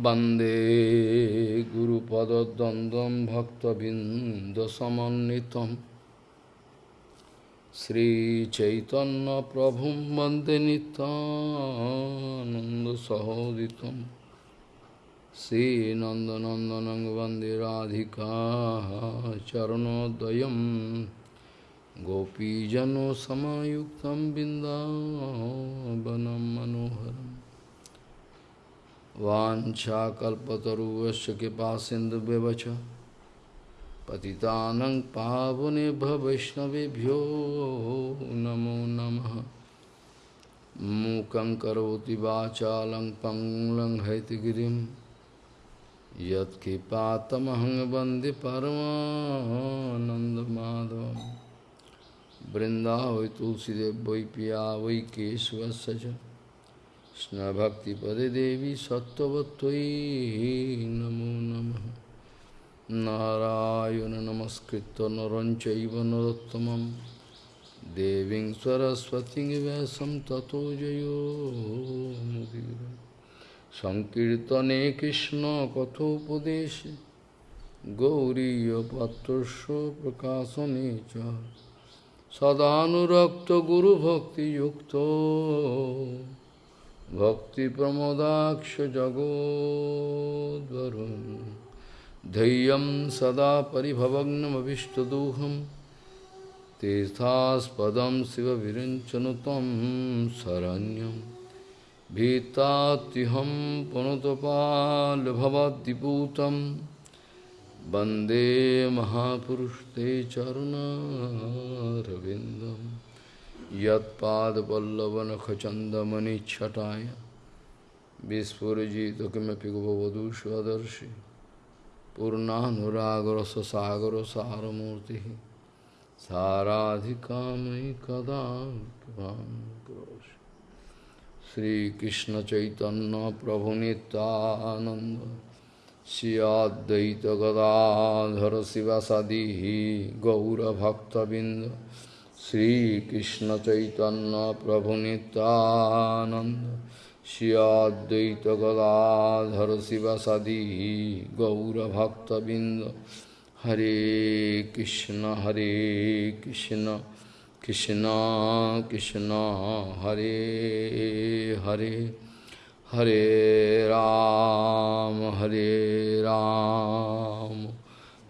Bande Guru Pada Dandam Bhakta Bindasamanitam Sri Chaitanya Prabhum Bande Nanda Sahoditam Sri Nanda Nandanang Bande Radhika Charanodayam Gopijano Samayuktam Bindavanam Manoharam वाञ्छाकल्पतरुवश्च कृपा सिन्धुव्यवच पतितानं पावनेभ्य वैष्णवेभ्यो नमो नमः। मूकं करोति वाचालं पङ्लं हैतगिरिं यत्कृपातमहं वंदे परमानन्दमाधवं। तुलसीदेव वै पिया वै केशवस्य কৃষ্ণভক্তিপদে দেবী সত্যবত্যই নমো নম। নারায়ণ নমস্কৃত নরঞ্চৈব নরোত্তমম। দেবীং সরস্বতী ব্যাসম ততো জয়োমুদি সংকীর্তনে কৃষ্ণ কথোপদেশে। গৌরীয়পাত্রস্য প্রকাশনে চ। সদানুরক্ত গুরুভক্তিযুক্ত। भक्तिप्रमोदाक्ष जगोद्वरुन् धैर्यं सदा परिभवग्नमभिष्टदोहं। तीर्थास्पदं शिवविरञ्चनु तं शरण्यं। भीतात्युहं पुनतपालभवद्दिपूतं वंदे महापुरुषते चरुणारविन्दम्। यदपादपल्लवनखचंदमणिछटाय विस्फुजित किमपि गोपवधू स्वदर्शी पूर्णानुरागर ससागर सारमूर्ति साराधिका मयि कदा श्रीकृष्ण चैतन्य प्रभु नितानंद श्रियाद्वैत गदाधर शिवसदी गौरभक्तबिंद हरे कृष्ण हरे कृष्ण कृष्ण कृष्ण हरे हरे हरे राम हरे राम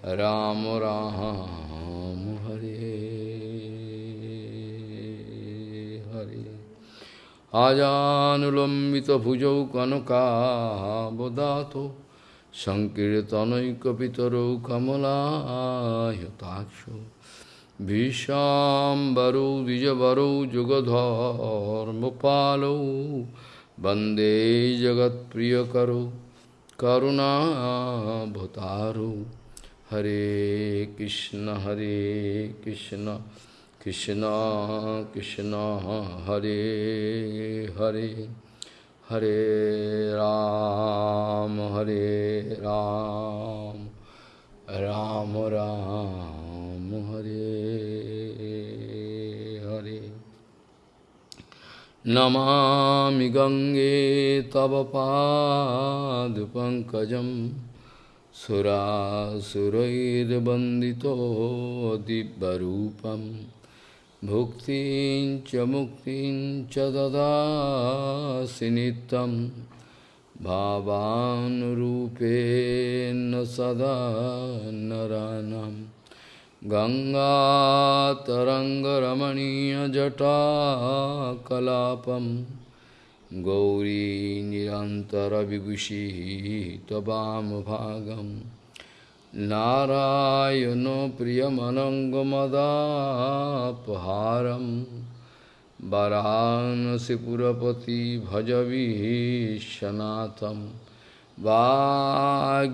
राम राम আজানুলম্বিত ভুজৌ কনকাবদাত সংকীর্তনৈকপিতরৌ কমলাহতাক্ষ ভীষাম্বরৌ, দ্বিজবরৌ, যুগধর্মপালৌ, বন্দে জগৎপ্রিয়করৌ করুণাভতারৌ হরে কৃষ্ণ হরে Krishna. Krishna Krishna Hare Hare Hare Ram Hare Ram Ram Ram Hare Hare Namami Gange Tava Pad Pankajam Sura Surair Bandito Dibbarupam Bhuktin cha muktin cha dadasi nitam Bhavanurupena sada naranam Ganga taranga ramaniya jata kalapam Gauri nirantara vigushi tabam bhagam नारायणो प्रियमनङ्गमदापहारं वरानसिपुरपति भजविश्वनाथं वागीषजुष्वदने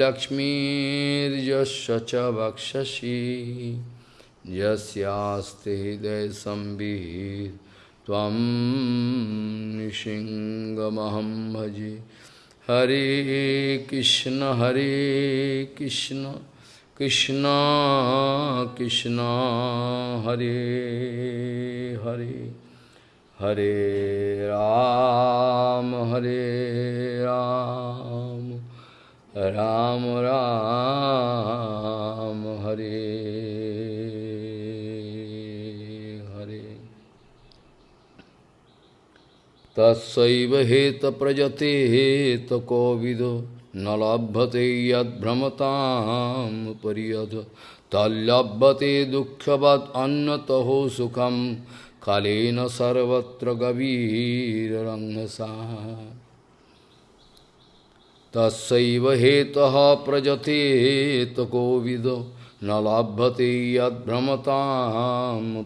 लक्ष्मीर्यस्य च वक्षसि यस्यास्ते हृदयसंवित् त्वं निशिङ्गमहं भजे Hare Krishna Hare Krishna Krishna Krishna Hare Hare Hare Rama Hare Ram Ram Ram Hare तत्सैव हेत प्रजते हेत कोविद न लभते यद्भ्रमताम परियद तल्लभते दुःखवत् अन्नतहो सुखम कालेन सर्वत्र गभीररङ्गसा तस्व हेत प्रजते हेत कोविद न लभते यद्भ्रमताम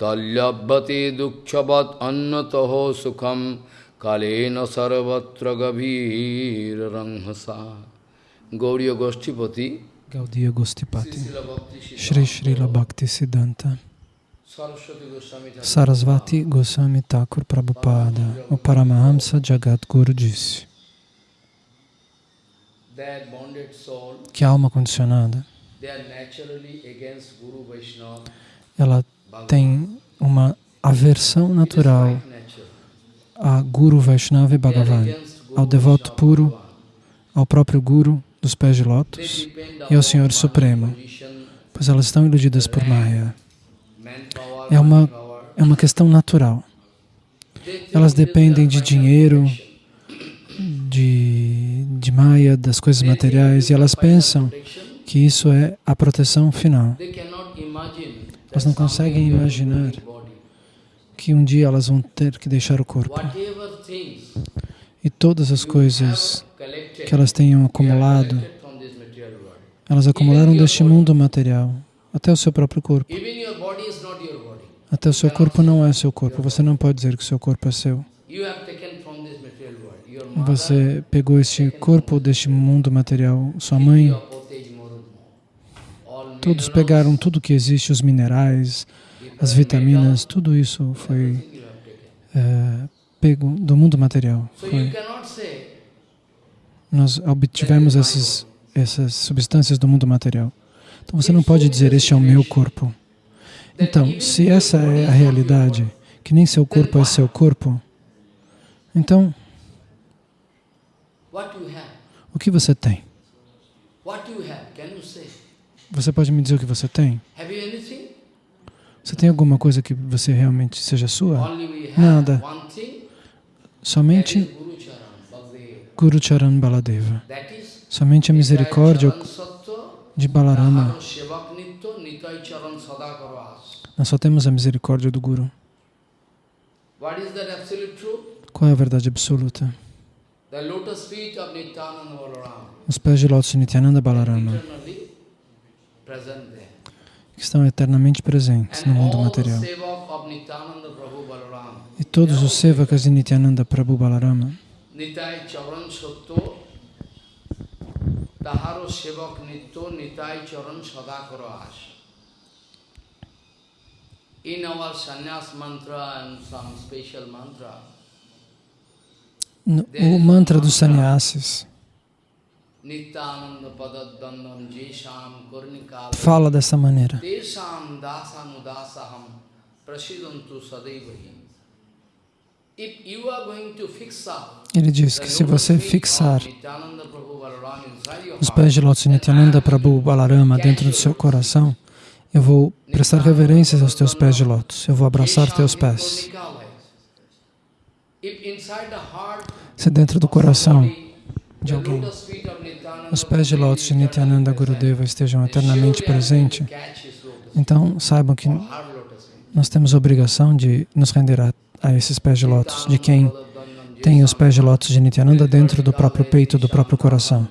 Talyabhate dukkhavat annataho sukham Kalena sarvatra gavir ranghasa Gauriya Goshtipati Gaudiya Gostipati Shri Srila Bhakti Siddhanta Sarasvati Goswami Thakur Prabhupada O Paramahamsa Jagat Guru disse que a alma condicionada ela tem uma aversão natural a Guru Vaishnava e Bhagavan, ao devoto puro, ao próprio Guru dos pés de lótus e ao Senhor Supremo, pois elas estão iludidas por Maya. É uma, é uma questão natural. Elas dependem de dinheiro, de, de Maya, das coisas materiais, e elas pensam que isso é a proteção final. Elas não conseguem imaginar que um dia elas vão ter que deixar o corpo. E todas as coisas que elas tenham acumulado, elas acumularam deste mundo material, até o seu próprio corpo. Até o seu corpo não é seu corpo. Você não pode dizer que o seu corpo é seu. Você pegou este corpo deste mundo material, sua mãe. Todos pegaram tudo que existe, os minerais, as vitaminas, tudo isso foi é, pego do mundo material. Foi. Nós obtivemos esses, essas substâncias do mundo material. Então você não pode dizer, este é o meu corpo. Então, se essa é a realidade, que nem seu corpo é seu corpo, então, o que você tem? Você pode me dizer o que você tem? Você tem alguma coisa que você realmente seja sua? Nada. Somente Guru Charan Baladeva. Somente a misericórdia de Balarama. Nós só temos a misericórdia do Guru. Qual é a verdade absoluta? Os pés de lótus de Nityananda Balarama que estão eternamente presentes no mundo material. E todos os sevakas de Nityananda Prabhu Balarama. O mantra dos sannyasis fala dessa maneira. Ele diz que se você fixar os pés de Lótus Nityananda Prabhu Balarama dentro do seu coração, eu vou prestar reverências aos teus pés de lótus, eu vou abraçar teus pés. Se dentro do coração de alguém os pés de lótus de Nityananda Gurudeva estejam eternamente presentes, então saibam que nós temos obrigação de nos render a, a esses pés de lótus, de quem tem os pés de lótus de Nityananda dentro do próprio peito, do próprio coração.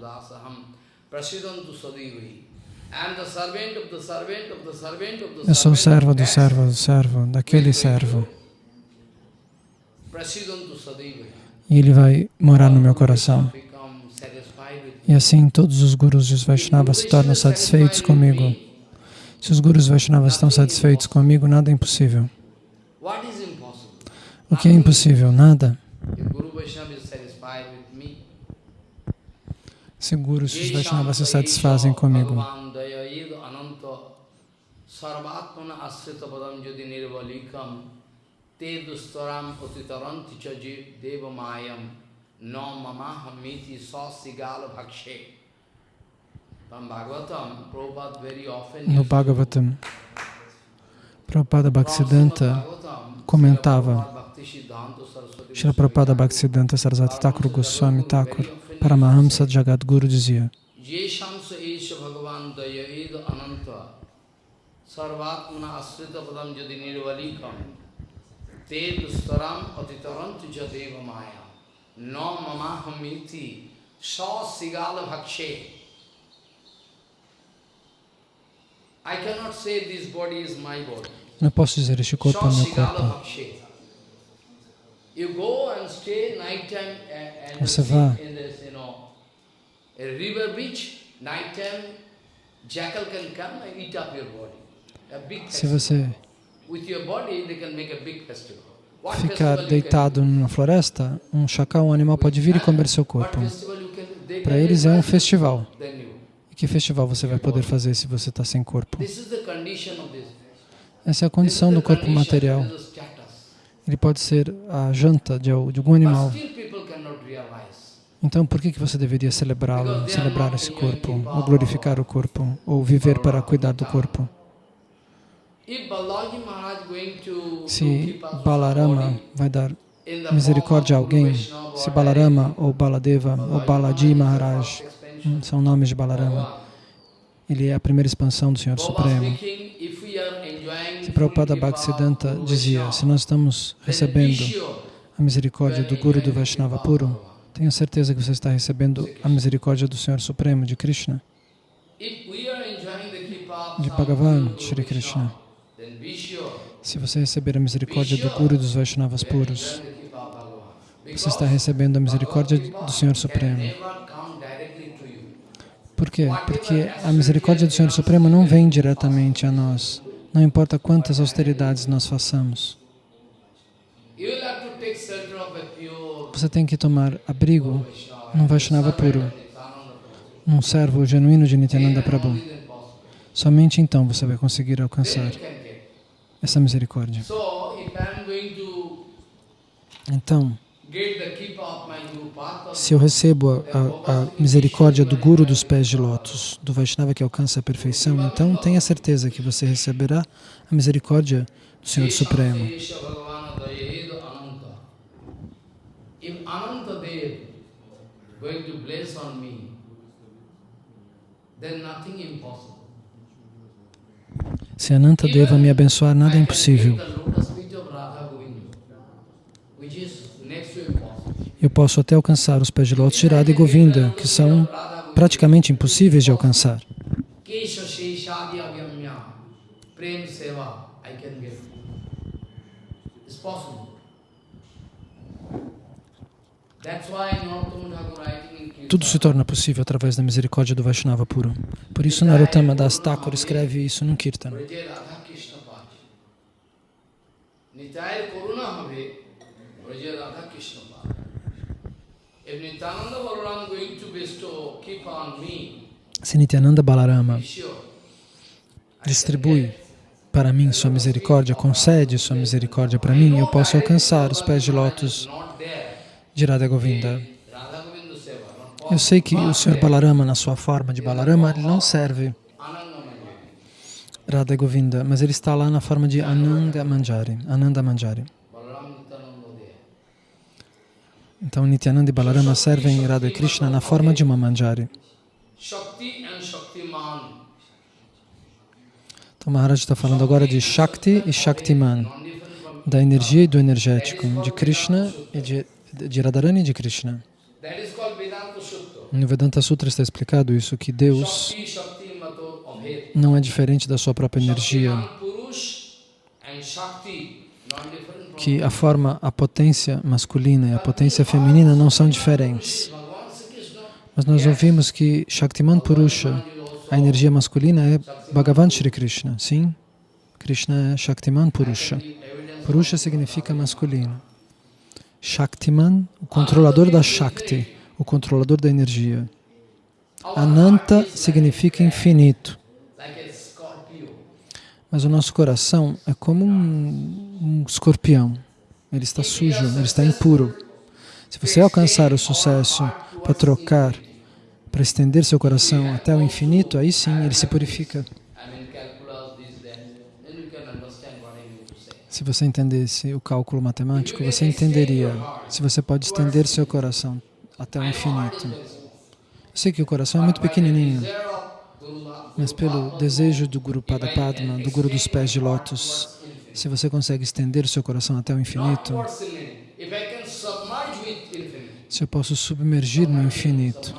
Eu sou servo do servo do servo, daquele servo. E ele vai morar no meu coração. E assim todos os gurus de Vaishnava se tornam satisfeitos comigo. Se os gurus Vaishnavas estão satisfeitos comigo, nada é impossível. O que é impossível? Nada. Se gurus Vaishnavas se satisfazem comigo. Bhagavatam, Prabhupada very often No used to- Bhagavatam, Prabhupada Bhaktisiddhanta comentava Srila Prabhupada Bhaktisiddhanta Saraswati Thakur. Goswami Thakur Paramahamsa Jagadguru dizia. Sarvatmana Asrita Padam Jadi Nirvalikam. Te Dustaram Atitaram Tuja Deva Maya No Mamahamiti Sa Sigala Bhakshe I cannot say this body is my body. Não posso dizer este corpo é meu corpo. Você vá. big Se festival. você Ficar deitado numa floresta, um chacal, um animal pode vir e comer seu corpo. Para eles é um festival. E que festival você vai poder fazer se você está sem corpo? Essa é a condição do corpo material. Ele pode ser a janta de, al- de algum animal. Então, por que, que você deveria celebrá-lo, celebrar esse corpo, ou glorificar o corpo, ou viver para cuidar do corpo? Se Balarama vai dar misericórdia a alguém, se Balarama ou Baladeva ou Balaji Maharaj hum, são nomes de Balarama, ele é a primeira expansão do Senhor Supremo. Se Prabhupada Bhaktisiddhanta dizia, se nós estamos recebendo a misericórdia do Guru do Vaishnava puro, tenha certeza que você está recebendo a misericórdia do Senhor Supremo, de Krishna, de Bhagavan, Shri Krishna. Se você receber a misericórdia do Guru dos Vaishnavas puros, você está recebendo a misericórdia do Senhor Supremo. Por quê? Porque a misericórdia do Senhor Supremo não vem diretamente a nós. Não importa quantas austeridades nós façamos. Você tem que tomar abrigo num Vaishnava puro, num servo genuíno de Nityananda Prabhu. Somente então você vai conseguir alcançar Then you can get. Essa misericórdia. Então, se eu recebo a, a- a misericórdia do Guru dos pés de lótus, do Vaishnava que alcança a perfeição, então tenha certeza que você receberá a misericórdia do Senhor Supremo. Going to bless on me, then nothing impossible. Se Ananta Deva me abençoar, nada é impossível. Eu posso até alcançar os pés de lótus de Radha e Govinda, que são praticamente impossíveis de alcançar. It's possible. That's why Narottama Thakur writing in Kirtan, Tudo se torna possível através da misericórdia do Vaishnava puro. Por isso, Narottama Das Thakur escreve isso num Kirtan. Se Nityananda Balarama distribui para mim sua misericórdia, concede sua misericórdia para mim, eu posso alcançar os pés de lótus. De Radha Govinda. Eu sei que o Sr. Balarama, na sua forma de Balarama, ele não serve. Radha Govinda, mas ele está lá na forma de Ananda Manjari. Ananda Manjari. Então Nityananda e Balarama servem Radha Krishna na forma de uma Manjari. Então Maharaj está falando agora de Shakti e Shaktiman, da energia e do energético, de Krishna e de, de Radharani e de Krishna. No Vedanta Sutra está explicado isso, que Deus não é diferente da sua própria energia, que a forma, a potência masculina e a potência feminina não são diferentes. Mas nós ouvimos que Shaktiman Purusha, a energia masculina é Bhagavan Shri Krishna, sim? Krishna é Shaktiman Purusha. Purusha significa masculino. Shaktiman, o controlador da Shakti, o controlador da energia. Ananta significa infinito. Mas o nosso coração é como um, um escorpião. ele está sujo, ele está impuro. Se você alcançar o sucesso para trocar, para estender seu coração até o infinito, aí sim ele se purifica. Se você entendesse o cálculo matemático, você entenderia se você pode estender seu coração até o infinito. Eu sei que o coração é muito pequenininho, mas pelo desejo do Guru Pada Padma, do Guru dos pés de lótus, se você consegue estender seu coração até o infinito, se eu posso submergir no infinito,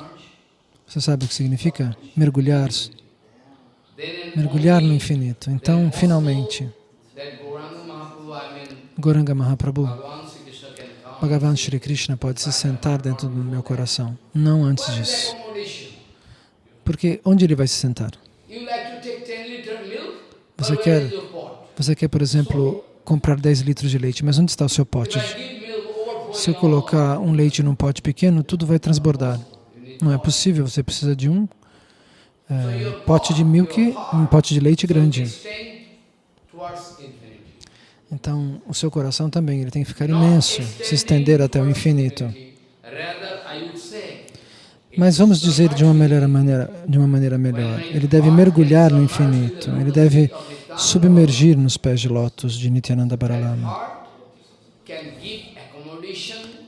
você sabe o que significa? Mergulhar. Mergulhar no infinito. Então, finalmente, Goranga Mahaprabhu, Bhagavan Shri Krishna pode se sentar dentro do meu coração. Não antes disso. Porque onde ele vai se sentar? Você quer, você quer, por exemplo, comprar 10 litros de leite, mas onde está o seu pote? Se eu colocar um leite num pote pequeno, tudo vai transbordar. Não é possível, você precisa de um é, pote de milk, um pote de leite grande. Então, o seu coração também, ele tem que ficar imenso, se estender até o infinito. Mas vamos dizer de uma, melhor maneira, de uma maneira melhor, ele deve mergulhar no infinito, ele deve submergir nos pés de lótus de Nityananda Baralama.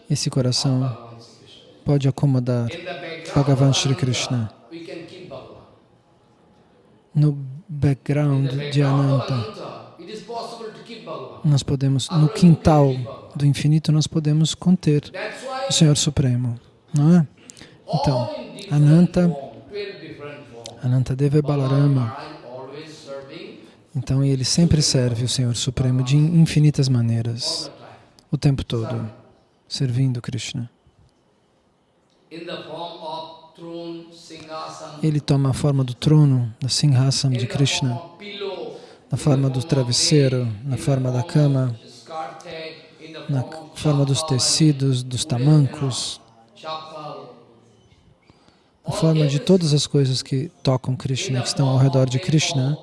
Esse coração pode acomodar Bhagavan Shri Krishna no background de Ananta nós podemos, no quintal do infinito, nós podemos conter o Senhor Supremo, não é? Então, Ananta, Ananta Deva Balarama, então ele sempre serve o Senhor Supremo de infinitas maneiras, o tempo todo, servindo Krishna. Ele toma a forma do trono, da Singhasam de Krishna, na forma do travesseiro, na forma da cama, na forma dos tecidos, dos tamancos, na forma de todas as coisas que tocam Krishna, que estão ao redor de Krishna,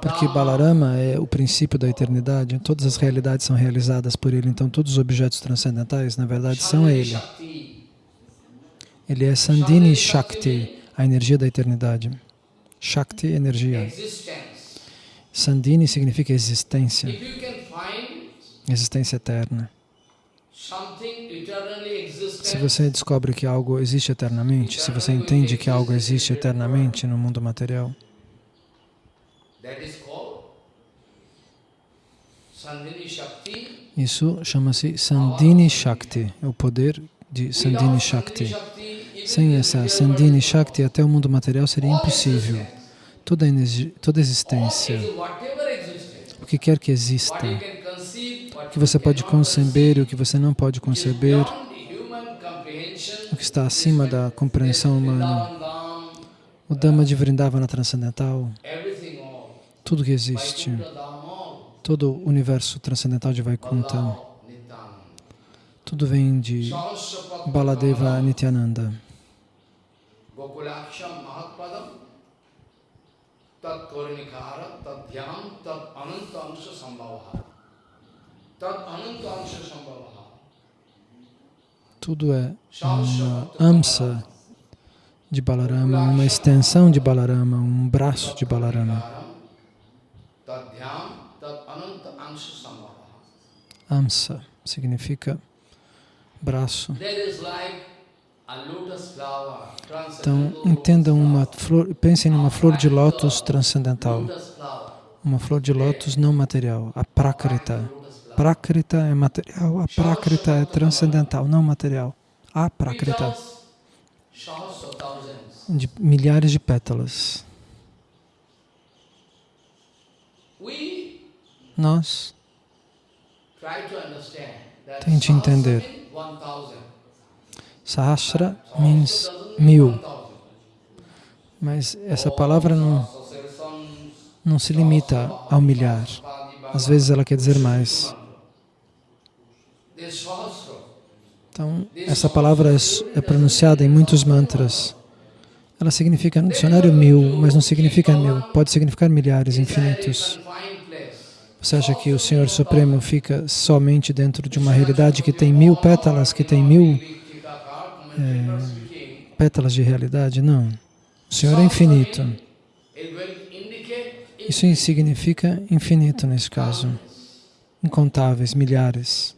porque Balarama é o princípio da eternidade, todas as realidades são realizadas por ele, então todos os objetos transcendentais, na verdade, são ele. Ele é Sandini Shakti, a energia da eternidade. Shakti, energia. Sandini significa existência, existência eterna. Se você descobre que algo existe eternamente, se você entende que algo existe eternamente no mundo material, isso chama-se Sandini Shakti, o poder de Sandini Shakti. Sem essa Sandini Shakti, até o mundo material seria impossível toda, toda existência, o que quer que exista, o que você pode conceber e o que você não pode conceber, o que está acima da compreensão humana, o Dhamma de Vrindavana transcendental, tudo que existe, todo o universo transcendental de Vaikuntha, tudo vem de Baladeva Nityananda. Tat korinikara, tat dhyam, tat ananta ansha sambhavaha. Tat ananta ansha sambhavaha. Tudo é uma amsa de Balarama, uma extensão de Balarama, um braço de Balarama. Amsa significa braço. Então, entendam uma flor, pensem numa flor de lótus transcendental, uma flor de lótus não material, a prakrita. Prakrita é material, a prakrita é transcendental, não material. A prakrita, de milhares de pétalas. Nós tente entender Sahasra means mil. Mas essa palavra não, não se limita ao milhar. Às vezes ela quer dizer mais. Então, essa palavra é, é pronunciada em muitos mantras. Ela significa no dicionário mil, mas não significa mil. Pode significar milhares, infinitos. Você acha que o Senhor Supremo fica somente dentro de uma realidade que tem mil pétalas, que tem mil é, pétalas de realidade? Não. O Senhor é infinito. Isso significa infinito nesse caso. Incontáveis, milhares.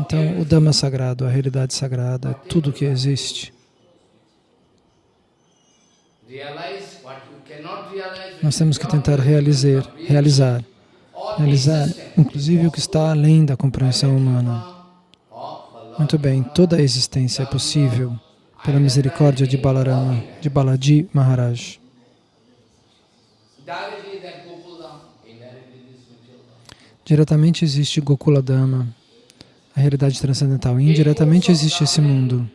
Então, o Dhamma sagrado, a realidade sagrada, é tudo que existe. Nós temos que tentar realizar, realizar, realizar, inclusive o que está além da compreensão humana. Muito bem, toda a existência é possível pela misericórdia de Balarama, de Balaji Maharaj. Diretamente existe Gokula Dhamma, a realidade transcendental. Indiretamente existe esse mundo.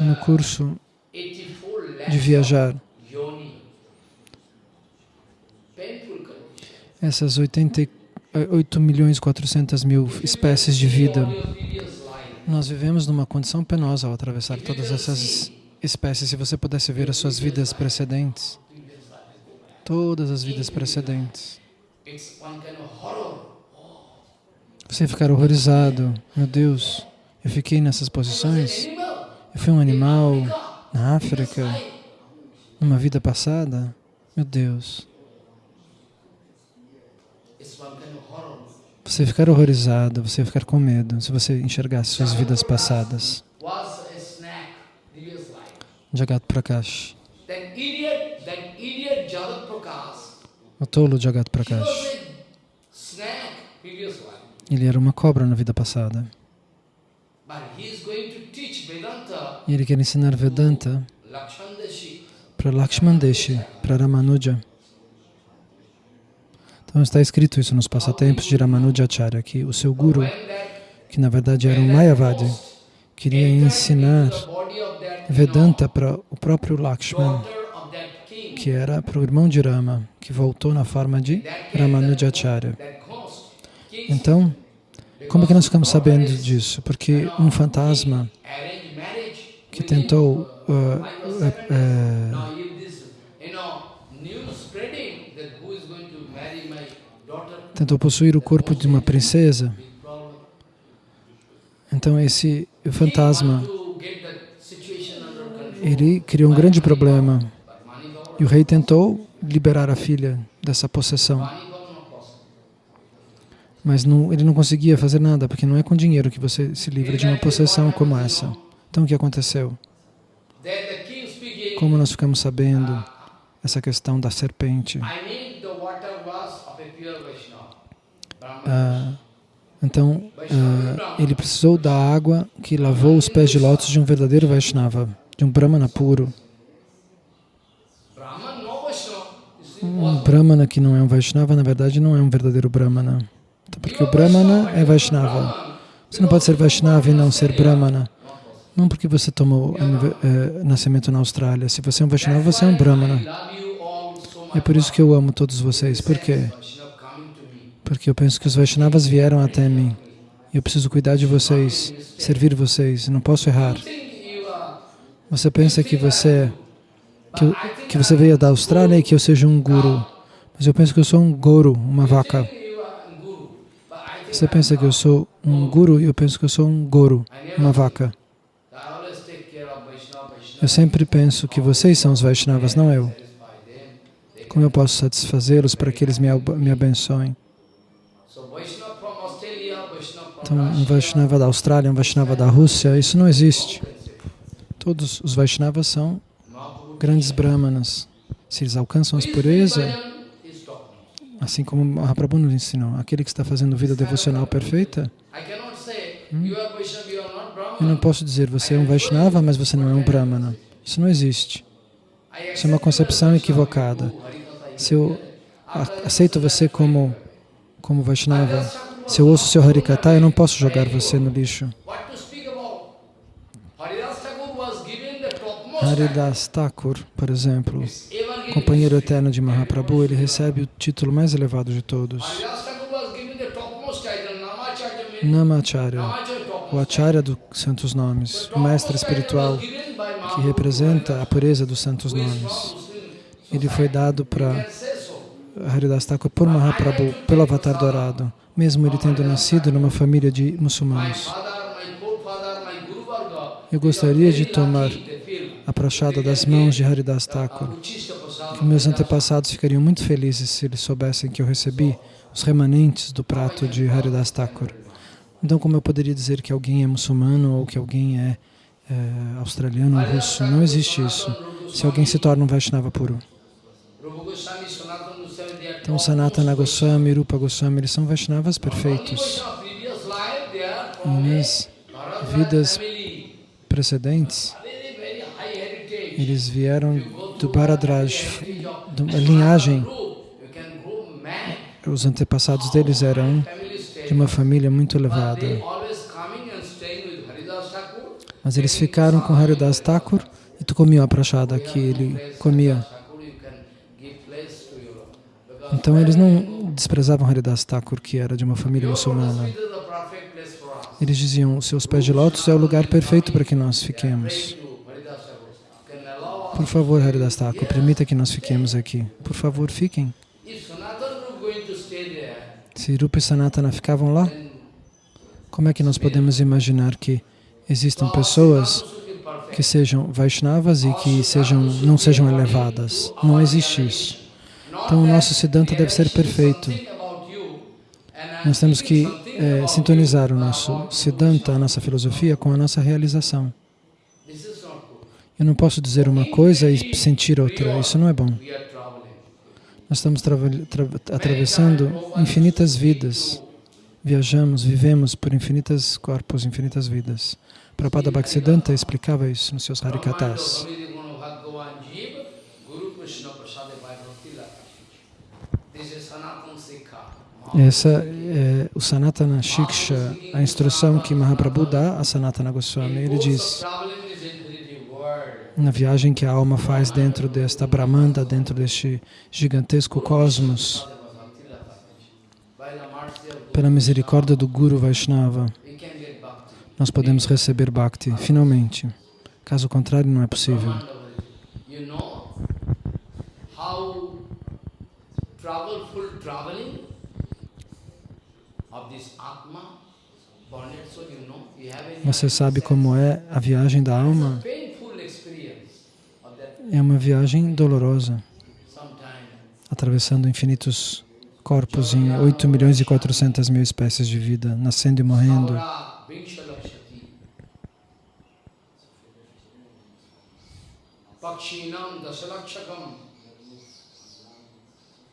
No curso de viajar, essas 88 milhões e 400 mil espécies de vida, nós vivemos numa condição penosa ao atravessar todas essas espécies. Se você pudesse ver as suas vidas precedentes, todas as vidas precedentes, você ficar horrorizado. Meu Deus, eu fiquei nessas posições. Eu fui um animal na África, numa vida passada. Meu Deus. Você ficar horrorizado, você ficar com medo, se você enxergasse suas vidas passadas. Jagat Prakash. O tolo Jagat Prakash. Ele era uma cobra na vida passada. E ele quer ensinar Vedanta para Lakshman Deshi, para Ramanuja. Então está escrito isso nos passatempos de Ramanujacharya, que o seu guru, que na verdade era um Mayavadi, queria ensinar Vedanta para o próprio Lakshman, que era para o irmão de Rama, que voltou na forma de Ramanujacharya. Então, como que nós ficamos sabendo disso? Porque um fantasma que tentou uh, uh, uh, tentou possuir o corpo de uma princesa. Então esse fantasma, ele criou um grande problema. E o rei tentou liberar a filha dessa possessão. Mas não, ele não conseguia fazer nada, porque não é com dinheiro que você se livra de uma possessão como essa. Então o que aconteceu? Como nós ficamos sabendo essa questão da serpente? Ah, então, ah, ele precisou da água que lavou os pés de lótus de um verdadeiro Vaishnava, de um Brahmana puro. Um Brahmana que não é um Vaishnava, na verdade, não é um verdadeiro Brahmana. Porque o Brahmana é Vaishnava. Você não pode ser Vaishnava e não ser Brahmana. Não porque você tomou é, nascimento na Austrália. Se você é um Vaishnava, você é um Brahmana. É por isso que eu amo todos vocês. Por quê? Porque eu penso que os Vaishnavas vieram até mim. Eu preciso cuidar de vocês, servir vocês, não posso errar. Você pensa que você, que, que você veio da Austrália e que eu seja um guru. Mas eu penso que eu sou um guru, uma vaca. Você pensa que eu sou um guru e eu penso que eu sou um guru, uma vaca. Eu sempre penso que vocês são os Vaishnavas, não eu. Como eu posso satisfazê-los para que eles me, me abençoem? Então, um Vaishnava da Austrália, um Vaishnava da Rússia, isso não existe. Todos os Vaishnavas são grandes Brahmanas. Se eles alcançam a pureza, assim como Mahaprabhu nos ensinou, aquele que está fazendo vida devocional perfeita, hum, eu não posso dizer, você é um Vaishnava, mas você não é um Brahmana. Isso não existe. Isso é uma concepção equivocada. Se eu aceito você como, como Vaishnava, se eu ouço seu Harikata, eu não posso jogar você no lixo. Haridas Thakur, por exemplo, companheiro eterno de Mahaprabhu, ele recebe o título mais elevado de todos. Namacharya, o Acharya dos Santos Nomes, o mestre espiritual que representa a pureza dos Santos Nomes. ele foi dado para. Haridas Thakur por Mahaprabhu, pelo Avatar Dourado, mesmo ele tendo nascido numa família de muçulmanos. Eu gostaria de tomar a prachada das mãos de Haridas Thakur, que meus antepassados ficariam muito felizes se eles soubessem que eu recebi os remanentes do prato de Haridas Thakur. Então, como eu poderia dizer que alguém é muçulmano ou que alguém é, é, australiano ou russo? Não existe isso. Se alguém se torna um Vaishnava puro. Então, Sanatana Goswami, Rupa Goswami, eles são Vaishnavas perfeitos. Nas vidas precedentes, eles vieram do Bharadraj, Sanatana linhagem. Os antepassados deles eram de uma família muito elevada. Mas eles ficaram com Haridas Thakur e tu comiam a prachada que ele comia. Thakur, you can give place to your- because Então eles não desprezavam Haridas Thakur, que era de uma família muçulmana. Eles diziam, os seus pés de lótus é o lugar perfeito para que nós fiquemos. Por favor, Haridas Thakur, permita que nós fiquemos aqui. Por favor, fiquem. Se Rupa e Sanatana ficavam lá, como é que nós podemos imaginar que existam pessoas que sejam Vaishnavas e que sejam, não sejam elevadas? Não existe isso. Então o nosso Siddhanta deve ser perfeito. Nós temos que eh, sintonizar o nosso Siddhanta, a nossa filosofia, com a nossa realização. Eu não posso dizer uma coisa e sentir outra. Isso não é bom. Nós estamos atravessando infinitas vidas. Viajamos, vivemos por infinitas corpos, infinitas vidas. Prabhupada Bhaktisiddhanta explicava isso nos seus Harikatas. Essa é o Sanatana Shiksha, a instrução que Mahaprabhu dá a Sanatana Goswami. Ele diz, na viagem que a alma faz dentro desta Brahmanda, dentro deste gigantesco cosmos, pela misericórdia do Guru Vaishnava, nós podemos receber Bhakti, finalmente. Caso contrário, não é possível. You know how troubleful traveling of this Atma, Você sabe como é a viagem da alma? É uma viagem dolorosa, atravessando infinitos corpos em 8 milhões e 400 mil espécies de vida, nascendo e morrendo. Pakshinam Dasalakshakam. Pakshinam Dasalaksham. Krimayo Rudra Sankhaka. Trinshat Lakshani Pasavaha. Chatur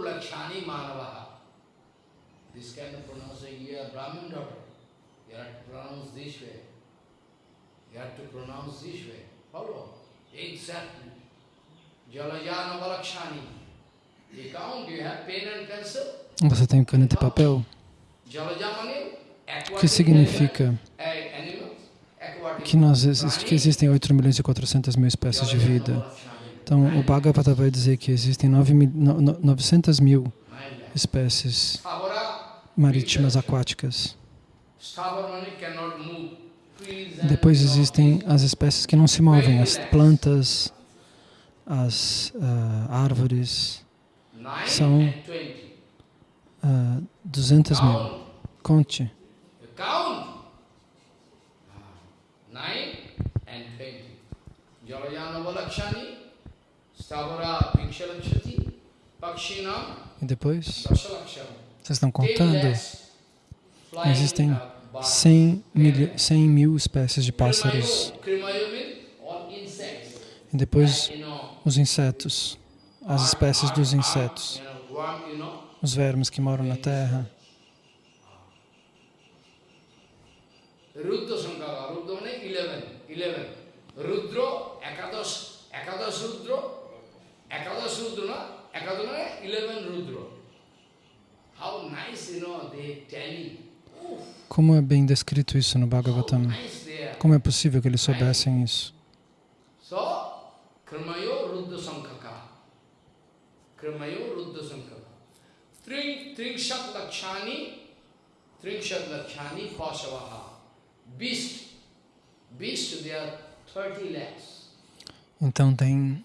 Lakshani Manavaha. This kind of pronunciation, you are Brahmin daughter. You have to pronounce this way. You have to pronounce this way. Follow? Exactly. Jalajana Valakshani. You count, you have pen and pencil. Você tem caneta e papel? Jalajamani, O que significa que, nós, que existem 8 milhões e 400 mil espécies de vida? Então, o Bhagavata vai dizer que existem 9 mil, no- no- 900 mil espécies marítimas aquáticas. Depois existem as espécies que não se movem, as plantas, as ah, árvores, são twenty. ah, 200 mil. Conte. Count. Nine and twenty. Jalajana Valakshani, Stavara Vikshalakshati, Pakshinam, E depois, vocês estão contando? Existem uh, birds. 100 mil, 100 mil espécies de pássaros. E depois, os insetos, as espécies dos insetos, os vermes que moram na terra. Rudra Sankara, Rudra means eleven, eleven. Rudra, Ekadas, Ekadas Rudra, Ekadas Rudra, na? Ekadana, eleven Rudra. How nice, you know, they Como é bem descrito isso no Bhagavatam? Como é possível que eles soubessem isso? So, Kramayo Rudra Sankaka. Kramayo Rudra Sankaka. Tring, Tringshat Lakshani, Tringshat Lakshani Pasavaha. Então tem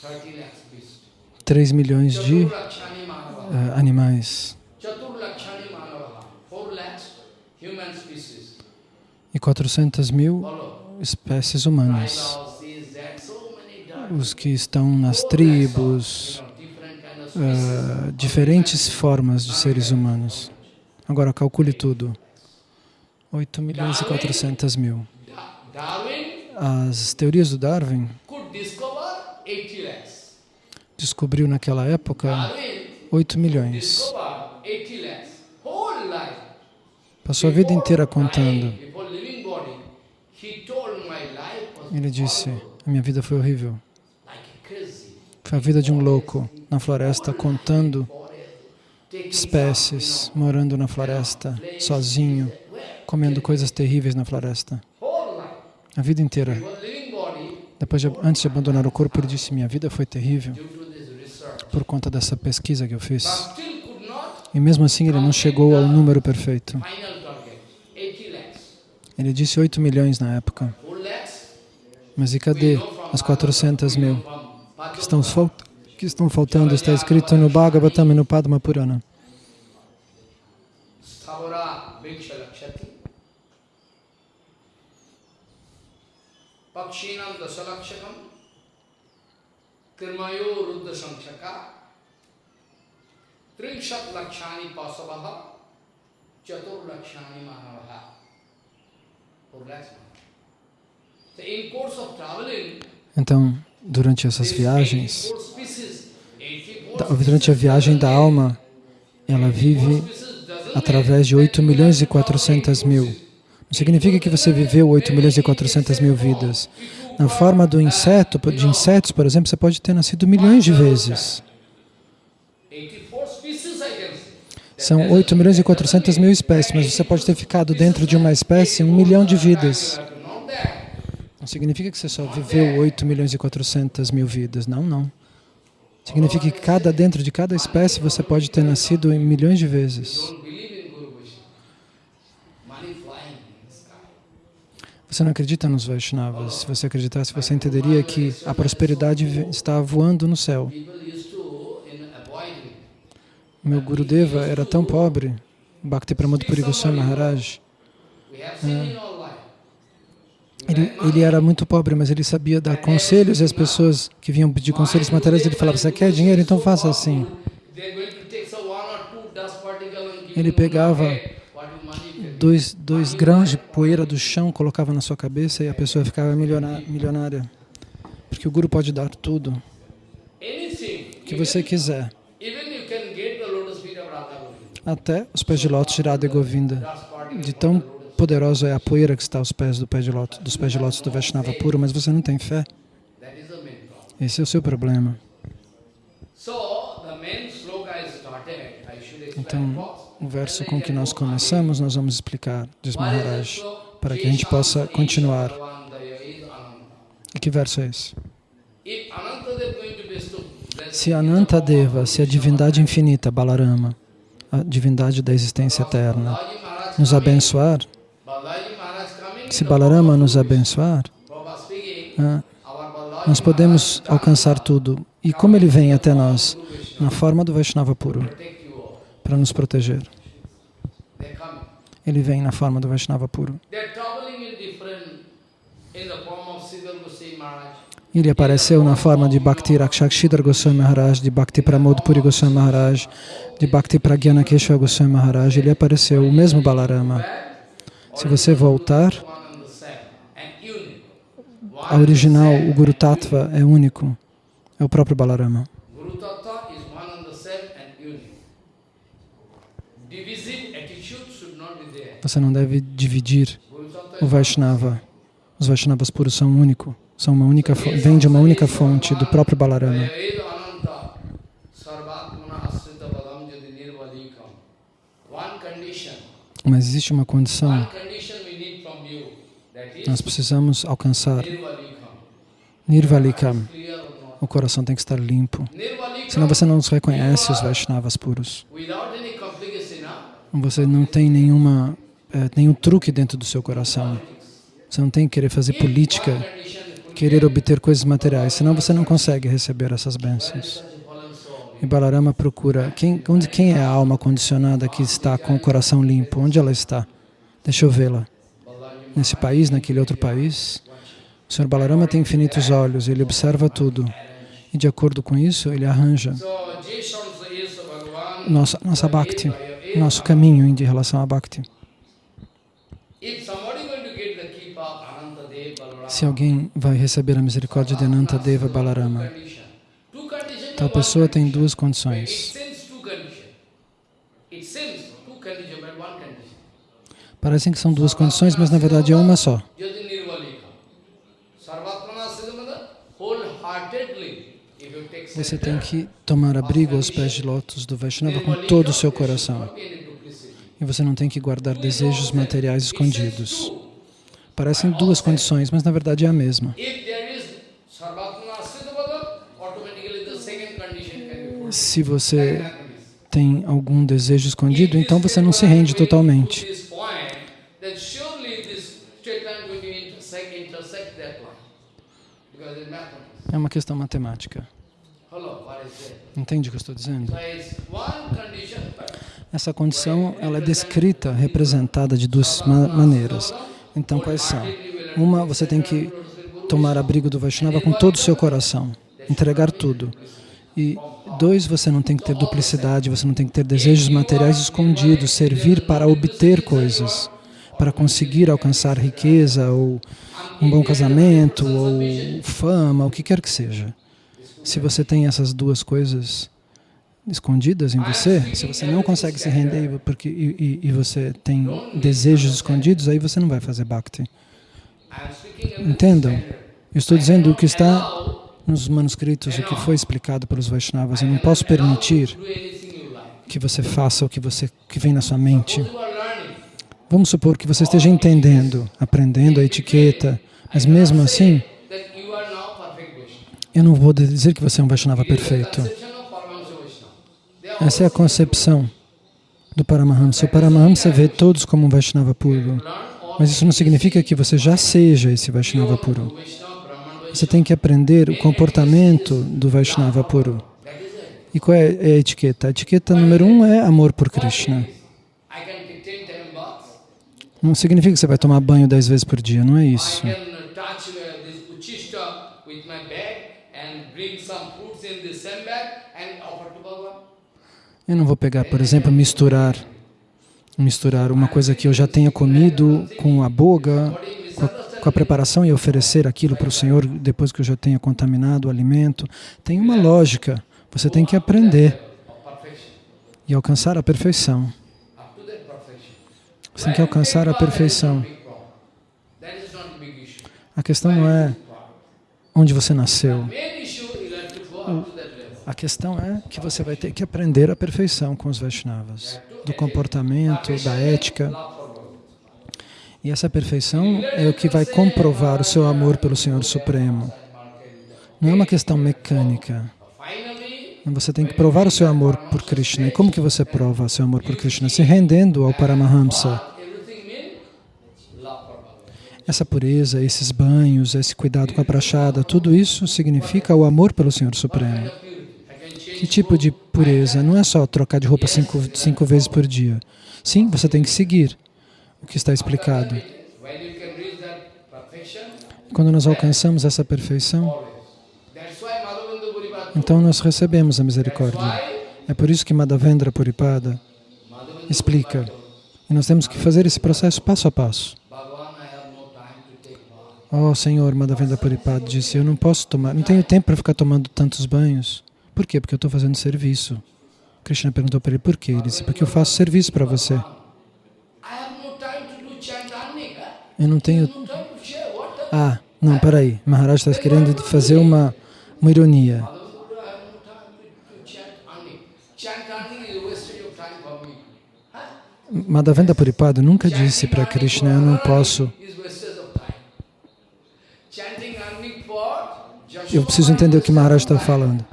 30 lakhs beast. 3 milhões de eh, animais Chatur Lakshani Manava. 4 lakhs human species. e 400 mil espécies humanas. Os que estão nas tribos, species. diferentes formas de seres humanos. Agora calcule tudo. 8 milhões e 400 mil. As teorias do Darwin could discover 80 lakhs. descobriu naquela época Darwin 8 milhões. discovered 80 lakhs. Whole life. Passou a vida inteira contando. Ele disse: A minha vida foi horrível. Foi a vida de um louco na floresta, contando espécies, morando na floresta, sozinho? Comendo coisas terríveis na floresta. A vida inteira. Depois, de, antes de abandonar o corpo, ele disse: Minha vida foi terrível por conta dessa pesquisa que eu fiz. E mesmo assim, ele não chegou ao número perfeito. final target. 80 lakhs. Ele disse 8 milhões na época. 4 lakhs. Mas e cadê as 400 mil que estão, que estão faltando? Está escrito no Bhagavatam e no Padma Purana. Pakshinam Dasalakshakam Kirmayo Ruddha Samshaka Tringshat Lakshani Pasavaha Chatur Lakshani Manavaha Four lakhs. So in course of traveling, Então, durante essas viagens, 84 species, 84 da- durante a viagem da alma, ela vive através de 8 milhões e 400 mil. Significa que você viveu 8 milhões e 400 mil vidas. Na forma do inseto, de insetos, por exemplo, você pode ter nascido milhões de vezes. 84 species I can say. São 8 milhões e 400 mil espécies, mas você pode ter ficado dentro de uma espécie um milhão de vidas. Não significa que você só viveu 8 milhões e 400 mil vidas. Não, não. Significa que cada, dentro de cada espécie você pode ter nascido em milhões de vezes. Don't believe in Guru Vaishnava. Money flying in the sky. Você não acredita nos Vaishnavas. Se você acreditasse, você entenderia que a prosperidade está voando no céu. Meu Gurudeva era tão pobre, Bhakti Pramod Puri Goswami Maharaj. Life. Ele, ele era muito pobre, mas ele sabia dar conselhos e as pessoas que vinham pedir conselhos materiais, ele falava, você quer dinheiro? Então faça assim. Ele pegava hey, what is money you can Dois, dois grãos de poeira do chão, colocava na sua cabeça e a pessoa ficava milioná- milionária. Porque o Guru pode dar tudo Anything. que você quiser. Até os pés de lótus de Radha Govinda. De tão poderosa é a poeira que está aos pés do pé de lótus, dos pés de lótus do Vaishnava puro, mas você não tem fé. Esse é o seu problema. Então. O verso com que nós começamos, nós vamos explicar, diz Maharaj, para que a gente possa continuar. E que verso é esse? Se Anantadeva, se a divindade infinita, Balarama, a divindade da existência eterna, nos abençoar, se Balarama nos abençoar, Balaji nós podemos alcançar tudo. E como ele vem até nós? Na forma do Vaishnava puro, para nos proteger. Ele vem na forma do Vaishnava puro. Ele apareceu na forma de Bhakti Rakshakshidhar Goswami Maharaj, de Bhakti Pramod Puri Goswami Maharaj, de Bhakti Pragyana Keshava Goswami Maharaj. Ele apareceu, o mesmo Balarama. Se você voltar, a original, o Guru Tattva é único. É o próprio Balarama. Guru Tattva is one and the same and unique. Divisive attitude should not be there. Você não deve dividir o is Vaishnava. Os Vaishnavas puros são único, são uma única, vêm de uma única fonte, do próprio Balarama. Mas existe uma condição, nós precisamos alcançar Nirvalikam. O coração tem que estar limpo. Senão você não reconhece, os Vaishnavas puros. Você não tem nenhuma, nenhum truque dentro do seu coração. Você não tem que querer fazer política, querer obter coisas materiais, senão você não consegue receber essas bênçãos. E Balarama procura quem, onde, quem é a alma condicionada que está com o coração limpo? Onde ela está? Deixa eu vê-la. Nesse país, naquele outro país? O Senhor Balarama tem infinitos olhos, ele observa tudo. E de acordo com isso, ele arranja nossa, nossa Bhakti, nosso caminho em relação à Bhakti. If somebody going to get the keep of Anantadev Balarama, Se alguém vai receber a misericórdia de Anantadeva Balarama, tal pessoa tem duas condições. Parecem que são duas condições, mas na verdade é uma só. Você tem que tomar abrigo aos pés de lótus do Vaishnava com todo o seu coração. E você não tem que guardar desejos materiais escondidos. Parecem duas condições, mas na verdade é a mesma. Se você tem algum desejo escondido, então você não se rende totalmente. É uma questão matemática. Entende o que eu estou dizendo? So it's one condition, but Essa condição ela é descrita, representada de duas ma maneiras. Então, quais são? Uma, você tem que tomar abrigo do Vaishnava com todo o seu coração, entregar tudo. E dois, você não tem que ter duplicidade, você não tem que ter desejos materiais escondidos, servir para obter coisas, para conseguir alcançar riqueza, ou um bom casamento, ou fama, o que quer que seja. Se você tem essas duas coisas escondidas em você, se você não consegue se render porque, e, e- e você tem desejos escondidos, aí você não vai fazer bhakti. Entendam? Eu estou dizendo o que está nos manuscritos, o que foi explicado pelos Vaishnavas. Eu não posso permitir que você faça o que, você, que vem na sua mente. Vamos supor que você esteja entendendo, aprendendo a etiqueta, mas mesmo assim, eu não vou dizer que você é um Vaishnava perfeito. Conception of Paramahansa Vaishnava. They are Essa é a concepção do Paramahamsa. O Paramahamsa vê todos como um Vaishnava puro. Mas isso não significa que você já seja esse Vaishnava puro. Você tem que aprender o comportamento do Vaishnava puro. E qual é é a etiqueta? A etiqueta número um é amor por Krishna. Não significa que você vai tomar banho dez vezes por dia, não é isso. uh, bring Bhagavan. Eu não vou pegar, por exemplo, misturar misturar uma coisa que eu já tenha comido com a boga, com a, com a preparação e oferecer aquilo para o Senhor depois que eu já tenha contaminado o alimento. Tem uma lógica. Você tem que aprender e alcançar a perfeição. Você tem que alcançar a perfeição. A questão não é onde você nasceu. A questão é que você vai ter que aprender a perfeição com os Vaishnavas, do comportamento, da ética. E essa perfeição é o que vai comprovar o seu amor pelo Senhor Supremo. Não é uma questão mecânica. Você tem que provar o seu amor por Krishna. E como que você prova o seu amor por Krishna? Se rendendo ao Paramahamsa. Essa pureza, esses banhos, esse cuidado com a prachada, tudo isso significa o amor pelo Senhor Supremo. Purity. I can change Que tipo de pureza? Não é só trocar de roupa cinco, cinco vezes por dia. Sim, você tem que seguir o que está explicado. Quando nós alcançamos essa perfeição, então nós recebemos a misericórdia. É por isso que Madhavendra Puripada explica. E nós temos que fazer esse processo passo a passo. Oh, Senhor, Madhavendra Puripada disse, eu não posso tomar, não tenho tempo para ficar tomando tantos banhos. Por quê? Porque eu estou fazendo serviço. Krishna perguntou para ele, por quê? Ele disse, porque eu faço serviço para você. Eu não tenho... Ah, não, peraí. Maharaj está querendo fazer uma, uma ironia. Madhavendra, Puripada nunca disse para Krishna, eu não posso Eu preciso entender o que Maharaj está falando.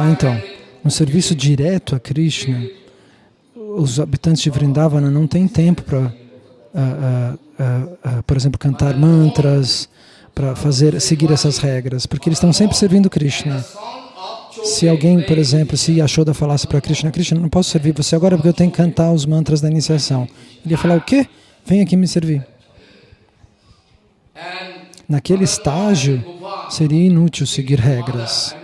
Ah, então, no serviço direto a Krishna, os habitantes de Vrindavana não têm tempo para, uh, uh, uh, por exemplo, cantar mantras, para fazer seguir essas regras, porque eles estão sempre servindo Krishna. Se alguém, por exemplo, se Yashoda falasse para Krishna, Krishna, não posso servir você agora porque eu tenho que cantar os mantras da iniciação. Ele ia falar, o quê? Vem aqui me servir. Naquele estágio, seria inútil seguir regras.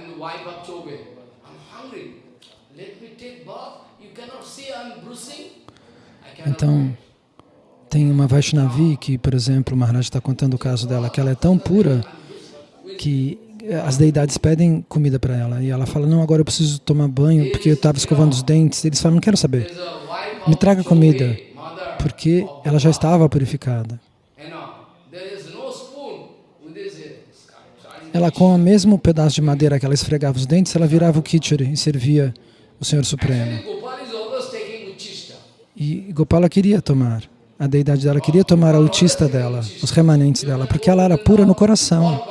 Então, tem uma Vaishnavi que, por exemplo, o Maharaj está contando o caso dela, que ela é tão pura que as deidades pedem comida para ela. E ela fala, não, agora eu preciso tomar banho porque eu estava escovando os dentes. Eles falam, não quero saber. Me traga comida, porque ela já estava purificada. Ela, com o mesmo pedaço de madeira que ela esfregava os dentes, ela virava o kichuri e servia o Senhor Supremo. E Gopala queria tomar, a deidade dela queria tomar a utista dela, os remanentes dela, porque ela era pura no coração.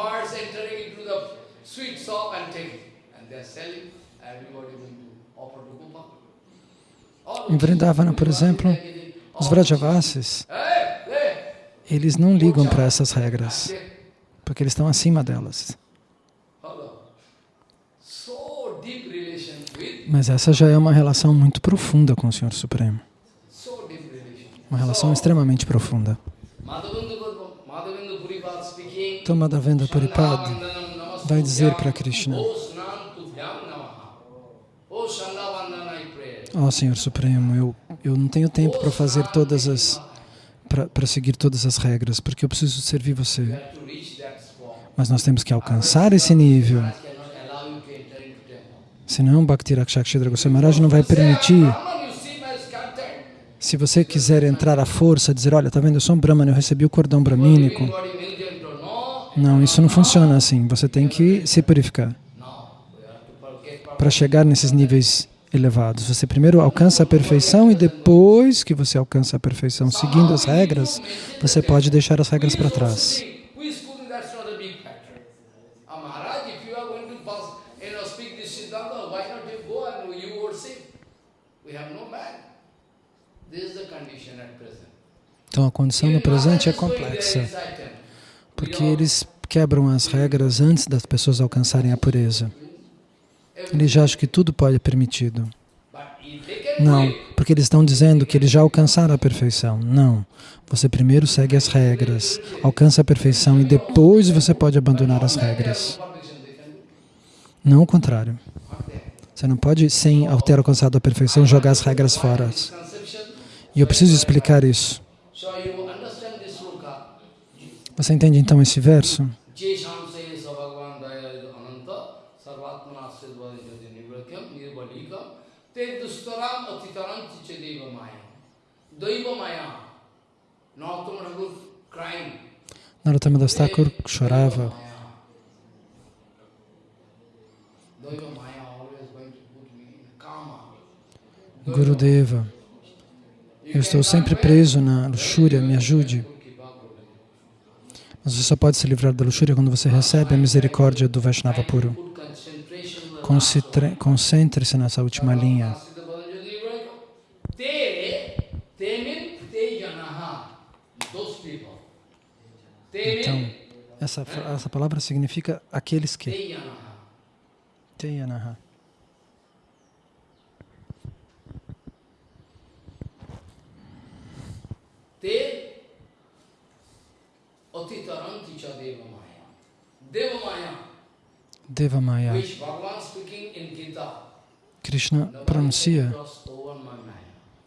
Em Vrindavana, por exemplo, os Vrajavasis, eles não ligam para essas regras, porque eles estão acima delas. Mas essa já é uma relação muito profunda com o Senhor Supremo. Uma relação extremamente profunda. Então Madhavendra Puripad vai dizer para Krishna, Ó oh, Senhor Supremo, eu, eu não tenho tempo para fazer todas as, para seguir todas as regras, porque eu preciso servir você. Mas nós temos que alcançar esse nível. Senão, Bhakti Rakshakshidra Goswami Maharaj não vai permitir se você quiser entrar à força, dizer, olha, está vendo, eu sou um Brahman, eu recebi o cordão bramínico. Não, isso não funciona assim. Você tem que se purificar. Para chegar nesses níveis elevados. Você primeiro alcança a perfeição e depois que você alcança a perfeição, seguindo as regras, você pode deixar as regras para trás. Então a condição no presente é complexa, porque eles quebram as regras antes das pessoas alcançarem a pureza. Eles já acham que tudo pode ser permitido. Não, porque eles estão dizendo que eles já alcançaram a perfeição. Não, você primeiro segue as regras, alcança a perfeição e depois você pode abandonar as regras. Não o contrário. Você não pode, sem ter alcançado a perfeição, jogar as regras fora. E eu preciso explicar isso. Você entende então esse verso? Narottama Das Thakur chorava. Gurudeva, eu estou sempre preso na luxúria, me ajude. Mas você só pode se livrar da luxúria quando você recebe a misericórdia do Vaishnava puro. Concentre-se nessa última linha. Então, essa, essa palavra significa aqueles que. Teyanaha. Te otitaranti cha devamaya. Devamaya. Devamaya. Krishna pronuncia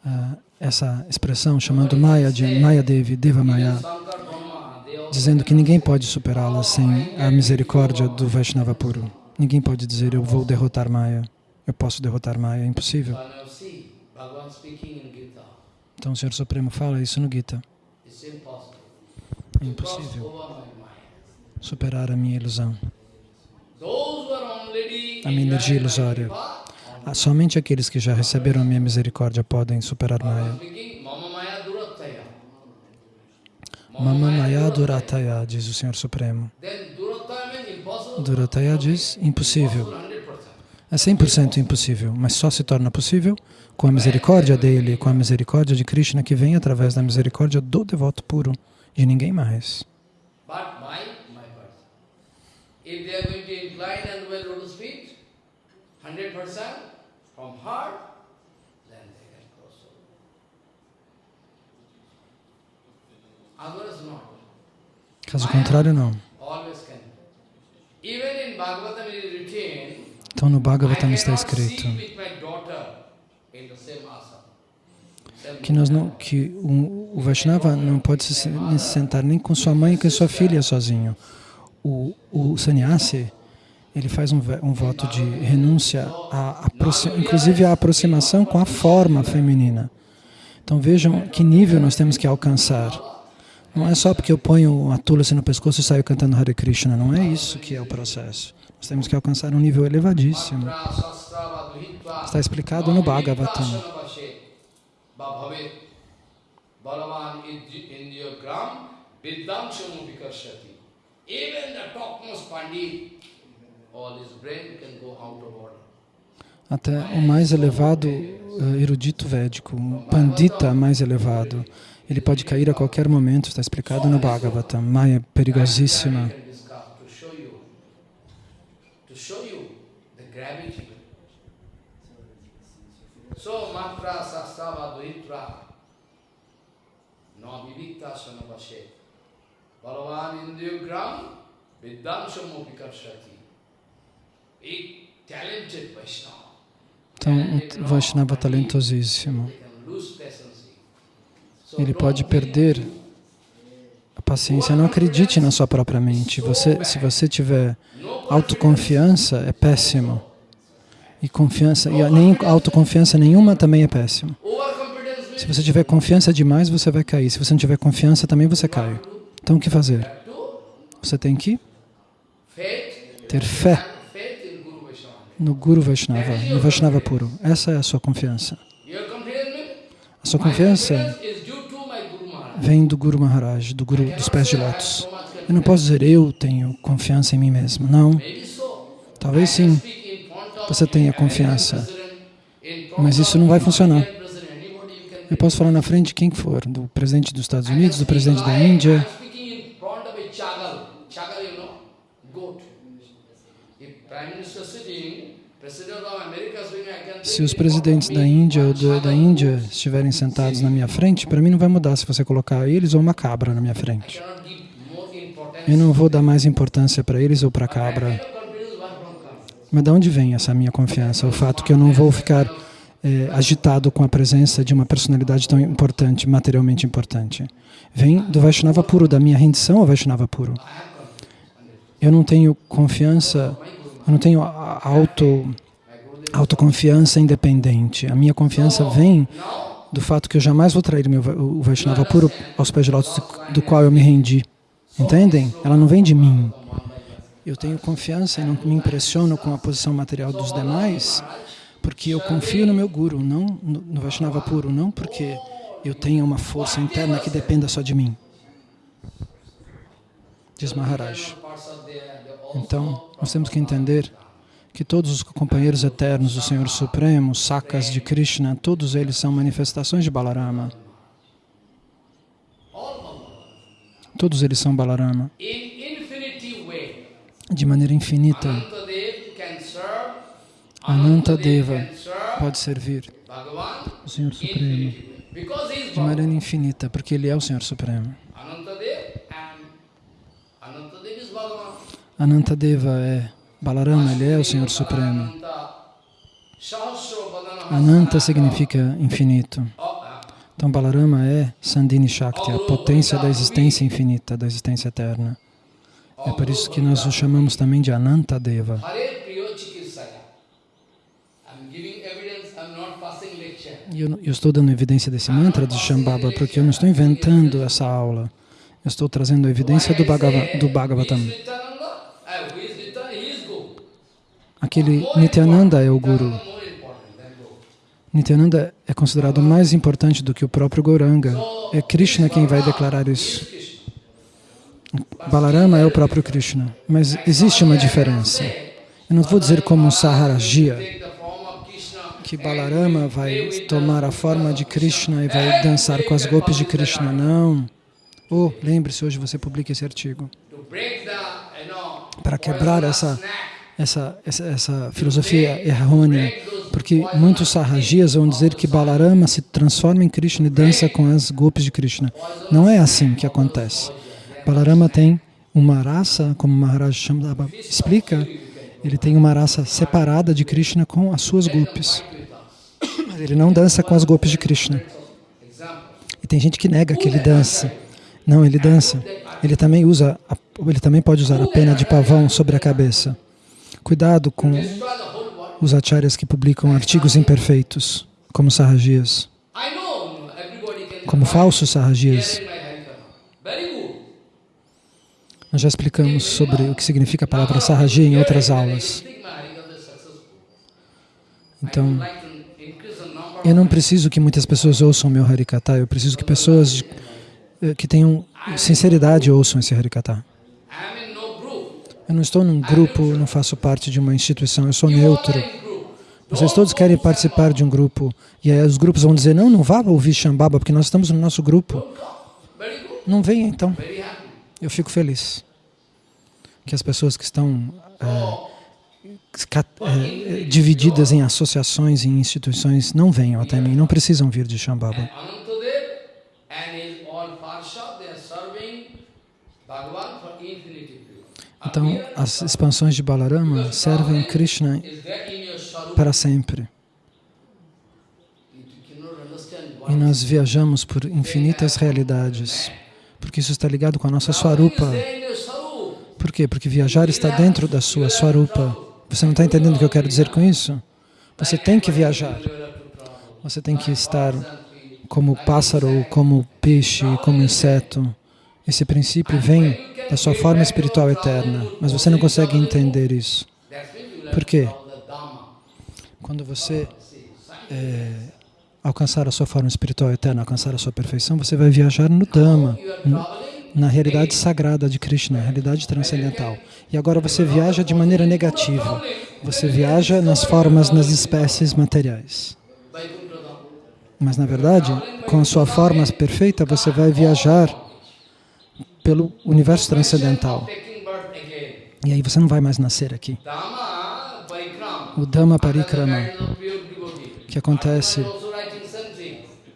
uh, essa expressão chamando Maya de Maya Devi, Deva Maya, dizendo que ninguém pode superá-la sem a misericórdia do Vaishnava puro. Ninguém pode dizer, eu vou derrotar Maya, eu posso derrotar Maya, é impossível. Então o Senhor Supremo fala isso no Gita. É impossível superar a minha ilusão, a minha energia ilusória. Ah, somente aqueles que já receberam a minha misericórdia podem superar Maya. Mama Maya Durataya, diz o Senhor Supremo. Durataya diz impossível. Impossible 100%. É 100% impossível, mas só se torna possível com a misericórdia dele, com a misericórdia de Krishna que vem através da misericórdia do devoto puro, de ninguém mais. But my, my person. If they are going to incline and wear lotus feet, 100% from heart, then they can cross over. Others not. Caso contrário, não. Even in Bhagavatam it is written, Então no Bhagavatam está escrito que, nós não, que o, o Vaishnava não pode se se sentar nem com sua mãe e com sua filha sozinho. O, o sannyasi, ele faz um, um voto de renúncia, a, aproxi- inclusive a aproximação com a forma feminina. Então vejam que nível nós temos que alcançar. Não é só porque eu ponho a tulasi no pescoço e saio cantando Hare Krishna, não é isso que é o processo. Nós temos que alcançar um nível elevadíssimo. Está explicado no Bhagavatam. Até o mais elevado eh, erudito védico, o pandita mais elevado, ele pode cair a qualquer momento, está explicado no Bhagavatam. Maya é perigosíssima. So matra vivikta sanavashe. Talented Vaishnava. Então, um Vaishnava talentosíssimo. They can lose patience. So Ele pode perder a paciência. Não acredite na sua própria mente. Você, se você tiver autoconfiança, é péssimo. E confiança, e nem autoconfiança nenhuma também é péssimo. Se você tiver confiança demais, você vai cair. Se você não tiver confiança, também você cai. Então, o que fazer? Você tem que ter fé no Guru Vaishnava, no Vaishnava puro. Essa é a sua confiança. A sua confiança confidence is due to my Guru Maharaj. Vem do Guru Maharaj, do Guru dos pés de lótus. Eu não posso dizer eu tenho confiança em mim mesmo. Não, talvez sim. Você tenha confiança. Mas isso não vai funcionar. Eu posso falar na frente de quem for, do presidente dos Estados Unidos, do presidente da Índia. Chagal, you know, goat. If Prime Minister sitting, Se os presidentes da Índia ou one da, Índia estiverem sentados na minha frente, para mim não vai mudar se você colocar eles ou uma cabra na minha frente. Eu não vou dar mais importância para eles ou para a cabra. Mas de onde vem essa minha confiança? O fato que eu não vou ficar eh, agitado com a presença de uma personalidade tão importante, materialmente importante. Vem do Vaishnava puro, da minha rendição ao Vaishnava puro. Eu não tenho confiança, eu não tenho auto, autoconfiança independente. A minha confiança vem do fato que eu jamais vou trair meu, Va- o Vaishnava puro aos pés de lótus do, qual eu me rendi. Entendem? Ela não vem de mim. Eu tenho confiança e não me impressiono com a posição material dos demais, porque eu confio no meu Guru, não no Vaishnava puro, não porque eu tenha uma força interna que dependa só de mim. Diz Maharaj. Então, nós temos que entender que todos os companheiros eternos do Senhor Supremo, sacas de Krishna, todos eles são manifestações de Balarama. Todos eles são Balarama, de maneira infinita. Anantadeva pode servir o Senhor Supremo de maneira infinita, porque Ele é o Senhor Supremo. Anantadev and Anantadev is Bhagavan. Anantadeva é Balarama, Ele é o Senhor Supremo. Ananta significa infinito. Então Balarama é Sandini Shakti, a potência da existência infinita, da existência eterna. É por isso que nós o chamamos também de Anantadeva. E eu, eu estou dando evidência desse mantra de Shambhava porque eu não estou inventando essa aula. Eu estou trazendo a evidência do, Bhagava, do Bhagavatam. Who is Nityananda? Uh, who is Nityananda? He is Guru. Aquele Nityananda é o Guru. Nityananda é considerado mais importante do que o próprio Gauranga. É Krishna quem vai declarar isso. Balarama é o próprio Krishna. Mas existe uma diferença. Eu não vou dizer como um Saharajia, que Balarama vai tomar a forma de Krishna e vai dançar com as golpes de Krishna. Não. Oh, lembre-se, hoje você publica esse artigo. Para quebrar essa, essa, essa, essa filosofia errônea, porque muitos sarrajias vão dizer que Balarama se transforma em Krishna e dança com as golpes de Krishna. Não é assim que acontece. Balarama tem uma raça, como Maharaj Shamdaba explica, ele tem uma raça separada de Krishna com as suas golpes. Ele não dança com as golpes de Krishna. E tem gente que nega que ele dança. Não, ele dança. Ele também usa, ele também pode usar a pena de pavão sobre a cabeça. Cuidado com os acharyas que publicam artigos imperfeitos, como sarrajias, como falsos sarrajias. Nós já explicamos sobre o que significa a palavra sarraji em outras aulas. Então, eu não preciso que muitas pessoas ouçam meu Harikata, eu preciso que pessoas eh, que tenham sinceridade ouçam esse Harikata. Eu não estou num grupo, não faço parte de uma instituição, eu sou neutro. Vocês todos querem participar de um grupo, e aí os grupos vão dizer, não, não vá ouvir Shambhava, porque nós estamos no nosso grupo. Não venha então. Eu fico feliz que as pessoas que estão é, é, divididas em associações e instituições não venham até mim, não precisam vir de Shambhava. Então, as expansões de Balarama servem Krishna para sempre. E nós viajamos por infinitas realidades, porque isso está ligado com a nossa Swarupa. Por quê? Porque viajar está dentro da sua Swarupa. Você não está entendendo o que eu quero dizer com isso? Você tem que viajar. Você tem que estar como pássaro, como peixe, como inseto. Esse princípio vem da sua forma espiritual eterna, mas você não consegue entender isso. Por quê? Quando você é, alcançar a sua forma espiritual eterna, alcançar a sua perfeição, você vai viajar no Dhamma, na realidade sagrada de Krishna, na realidade transcendental. E agora você viaja de maneira negativa. Você viaja nas formas, nas espécies materiais. Mas, na verdade, com a sua forma perfeita, você vai viajar pelo universo transcendental. E aí você não vai mais nascer aqui. O Dhamma Parikrama, que acontece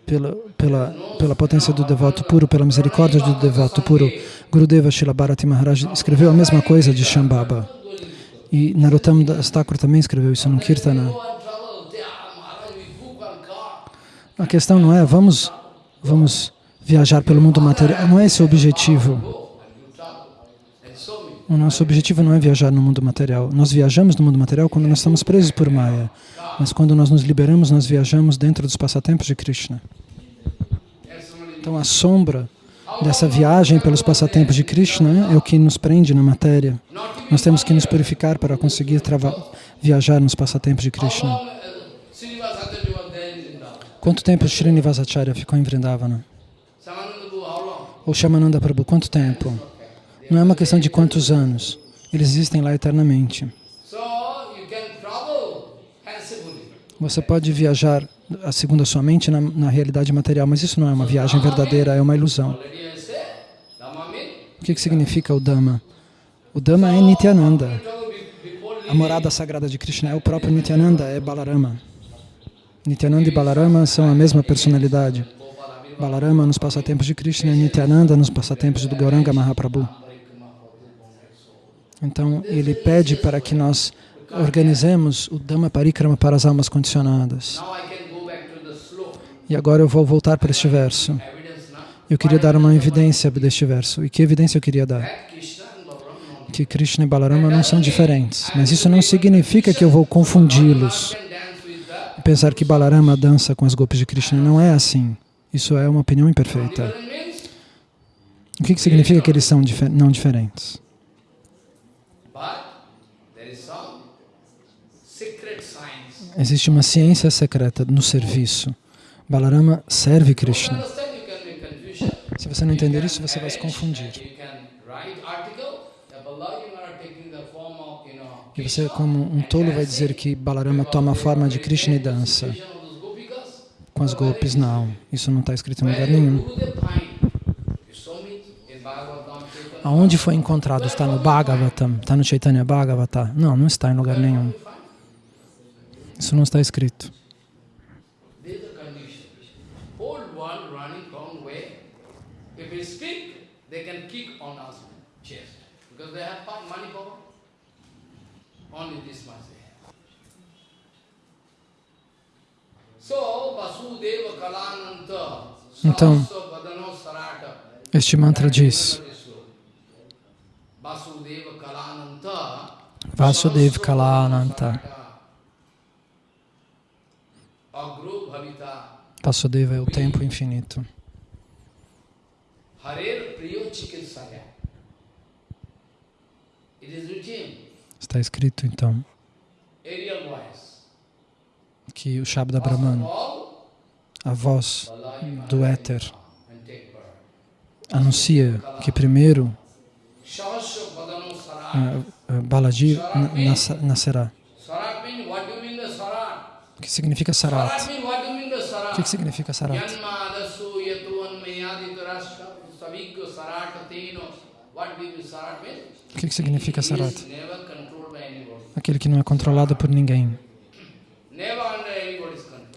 pela, pela, pela potência do devoto puro, pela misericórdia do devoto puro, Gurudeva Shila Bharati Maharaj escreveu a mesma coisa de Shambhava. E Narottam Das Thakur também escreveu isso no Kirtana. A questão não é, vamos, vamos viajar pelo mundo material. Não é esse o objetivo. O nosso objetivo não é viajar no mundo material. Nós viajamos no mundo material quando nós estamos presos por Maya. Mas quando nós nos liberamos, nós viajamos dentro dos passatempos de Krishna. Então a sombra dessa viagem pelos passatempos de Krishna é o que nos prende na matéria. Nós temos que nos purificar para conseguir viajar nos passatempos de Krishna. Quanto tempo Srinivasacharya ficou em Vrindavana? Ou Shamananda Prabhu, quanto tempo? Não é uma questão de quantos anos. Eles existem lá eternamente. Você pode viajar, segundo a sua mente, na, na, realidade material, mas isso não é uma viagem verdadeira, é uma ilusão. O que, que significa o Dhamma? O Dhamma é Nityananda. A morada sagrada de Krishna é o próprio Nityananda, é Balarama. Nityananda e Balarama são a mesma personalidade. Balarama nos passatempos de Krishna Nityananda nos passatempos do Gauranga Mahaprabhu. Então, ele pede para que nós organizemos o Dhamma Parikrama para as almas condicionadas. E agora eu vou voltar para este verso. Eu queria dar uma evidência deste verso. E que evidência eu queria dar? Que Krishna e Balarama não são diferentes. Mas isso não significa que eu vou confundi-los pensar que Balarama dança com as golpes de Krishna. Não é assim. Isso é uma opinião imperfeita. O que, que significa que eles são não diferentes? existe uma ciência secreta no serviço. Balarama serve Krishna. Se você não entender isso, você vai se confundir. E você, como um tolo, vai dizer que Balarama toma a forma de Krishna e dança. Com as golpes, não. Isso não está escrito em lugar nenhum. Bhagavatam. Aonde foi encontrado? Está no Bhagavatam? Está no Chaitanya Bhagavata? Não, não está em lugar nenhum. Isso não está escrito. This is the Então, Este mantra diz: Vasudev Kalananta. Vasudeva é o tempo infinito. Está escrito então. Que o Shabda Brahman, a voz do éter, anuncia que primeiro ah, ah, Balaji na- nasce- nascerá. O que significa Sarat O que significa Sarat? O que significa Sarat? Aquele que não é controlado por ninguém.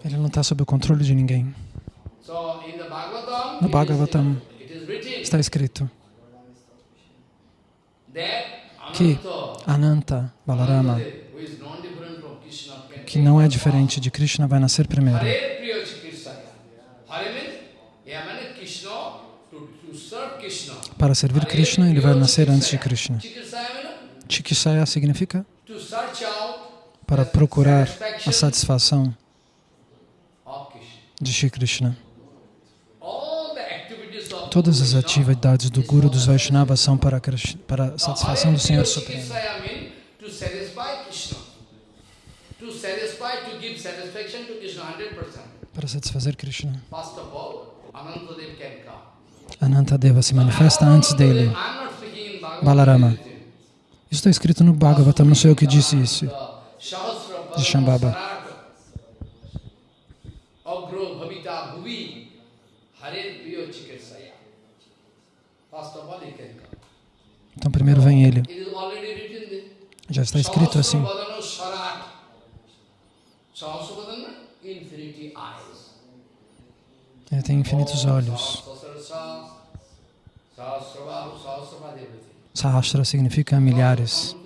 Ele não está sob o controle de ninguém. No Bhagavatam está escrito que Ananta, Balarama, que não é diferente de Krishna, vai nascer primeiro. Para servir Krishna, ele vai nascer antes de Krishna. Chikisaya significa para procurar a satisfação. De Shri Krishna. Todas as atividades do Guru dos Vaishnavas são para, para a satisfação do Senhor Supremo. Chikitsaya means to satisfy Krishna. To satisfy, to give satisfaction to Krishna 100%. Para satisfazer Krishna. Anantadeva se manifesta antes dele. Balarama. Isso está escrito no Bhagavatam, não sei eu que disse isso. De Shambhava. First of all, he can come. Então primeiro vem ele. Já está escrito assim. Ele tem infinitos olhos. Sahasra significa milhares.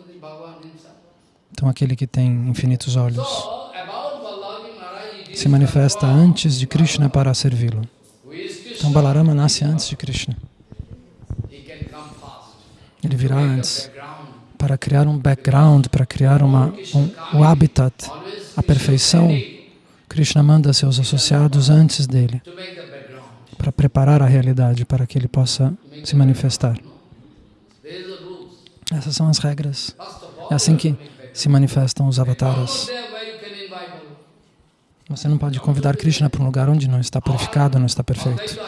Então aquele que tem infinitos olhos se manifesta antes de Krishna para servi-lo. Então Balarama nasce antes de Krishna. Ele virá antes para criar um background, para criar uma, um, o habitat, a perfeição. Krishna manda seus associados antes dele para preparar a realidade para que ele possa se manifestar. Essas são as regras. É assim que se manifestam os Not avatares. there where you can invite him. Você não pode convidar Krishna para um lugar onde não está purificado, não está perfeito.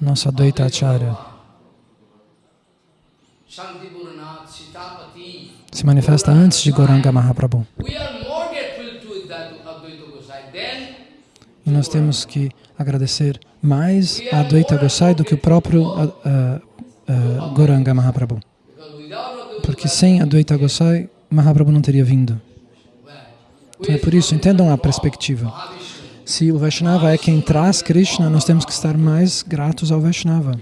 Nosso Advaita Acharya se manifesta antes de Goranga Mahaprabhu. E nós temos que agradecer mais a Advaita Gosai do que o próprio ah, ah, Goranga Mahaprabhu. Porque sem Advaita Gosai, Mahaprabhu não teria vindo. Então é por isso, entendam a perspectiva. Se o Vaishnava é quem traz Krishna, nós temos que estar mais gratos ao Vaishnava.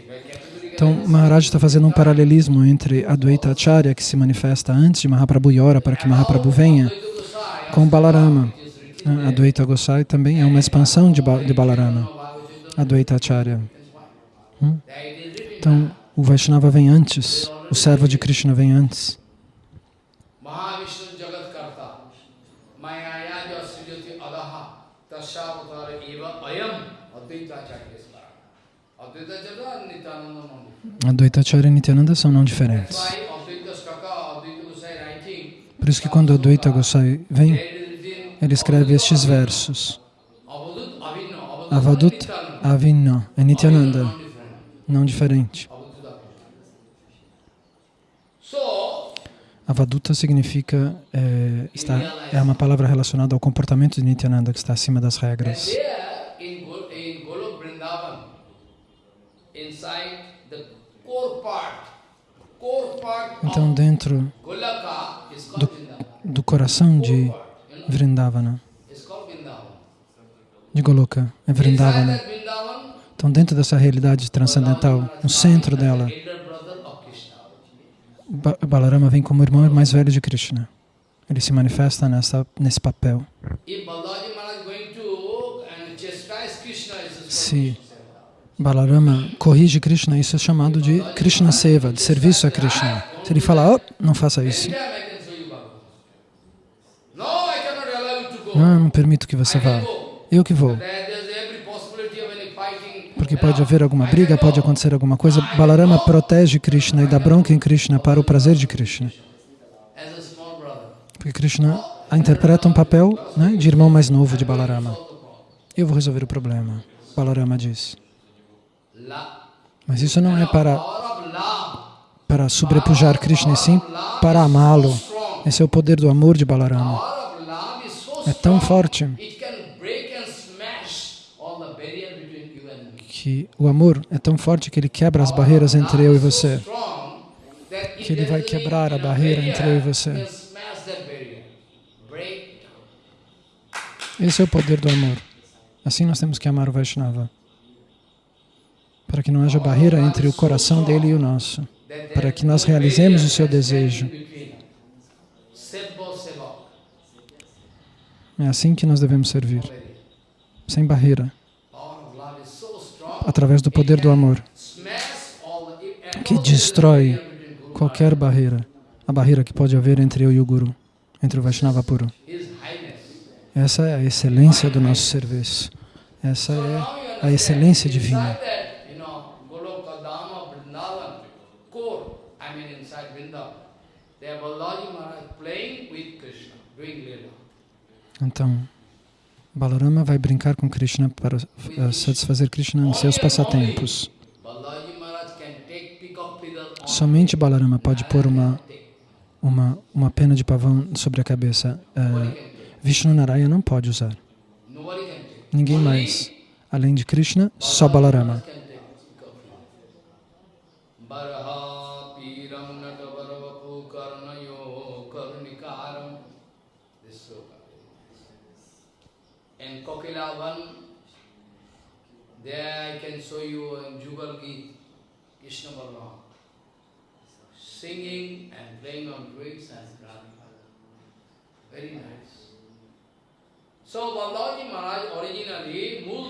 Então, Maharaj está fazendo um paralelismo entre Advaita Acharya, que se manifesta antes de Mahaprabhu e ora para que Mahaprabhu venha, com Balarama. Advaita Gosai também é uma expansão de, Ba- de Balarama, Advaita Acharya. Hum? Então, o Vaishnava vem antes, o servo de Krishna vem antes. Mahavishnu Jagat Karta Mayaya Jasrijati Tashavatara Eva Ayam Advaita Acharya Svara. Advaita Acharya Nityananda Nandi. Advaita Acharya e Nityananda são não diferentes. Por isso que quando Advaita Gosai vem, ele escreve estes versos. Avadut Avinna. Avadut Avinna, é Nityananda, não diferente. So, Avaduta significa, é, está, é uma palavra relacionada ao comportamento de Nityananda que está acima das regras. Então, dentro do, do coração de Vrindavana, de Goloka, é Vrindavana. Então, dentro dessa realidade transcendental, no centro dela, elder brother of Krishna. Ba- Balarama vem como irmão mais velho de Krishna. Ele se manifesta nessa, nesse papel. Se Balarama corrige Krishna, isso é chamado de Krishna Seva, de serviço a Krishna. Se ele falar, oh, não faça isso. Não, eu não permito que você vá. Eu que vou. Porque pode haver alguma briga, pode acontecer alguma coisa. Balarama protege Krishna e dá bronca em Krishna para o prazer de Krishna. Porque Krishna interpreta um papel né, de irmão mais novo de Balarama. Eu vou resolver o problema, Balarama diz. Mas isso não é para, para sobrepujar Krishna, sim para amá-lo. Esse é o poder do amor de Balarama. É tão forte It can break and smash all the barrier between you and me. Que o amor é tão forte que ele quebra as barreiras entre eu e você. Que ele vai quebrar a barreira entre eu e você. Esse é o poder do amor. Assim nós temos que amar o Vaishnava. Para que não haja barreira entre o coração dele e o nosso. Para que nós realizemos o seu desejo. É assim que nós devemos servir. Sem barreira. Power of love is so strong, Através do poder do amor. Que destrói qualquer barreira. A barreira que pode haver entre eu e o Guru. Entre o Vaishnava puro. Essa é a excelência do nosso serviço. Essa é a excelência divina. Então, Balarama vai brincar com Krishna para eh, satisfazer Krishna em seus on Somente Balarama pode pôr uma, uma, uma pena de pavão sobre a cabeça. Eh, Vishnu Narayana não pode usar. Ninguém mais. Além de Krishna, só Balarama.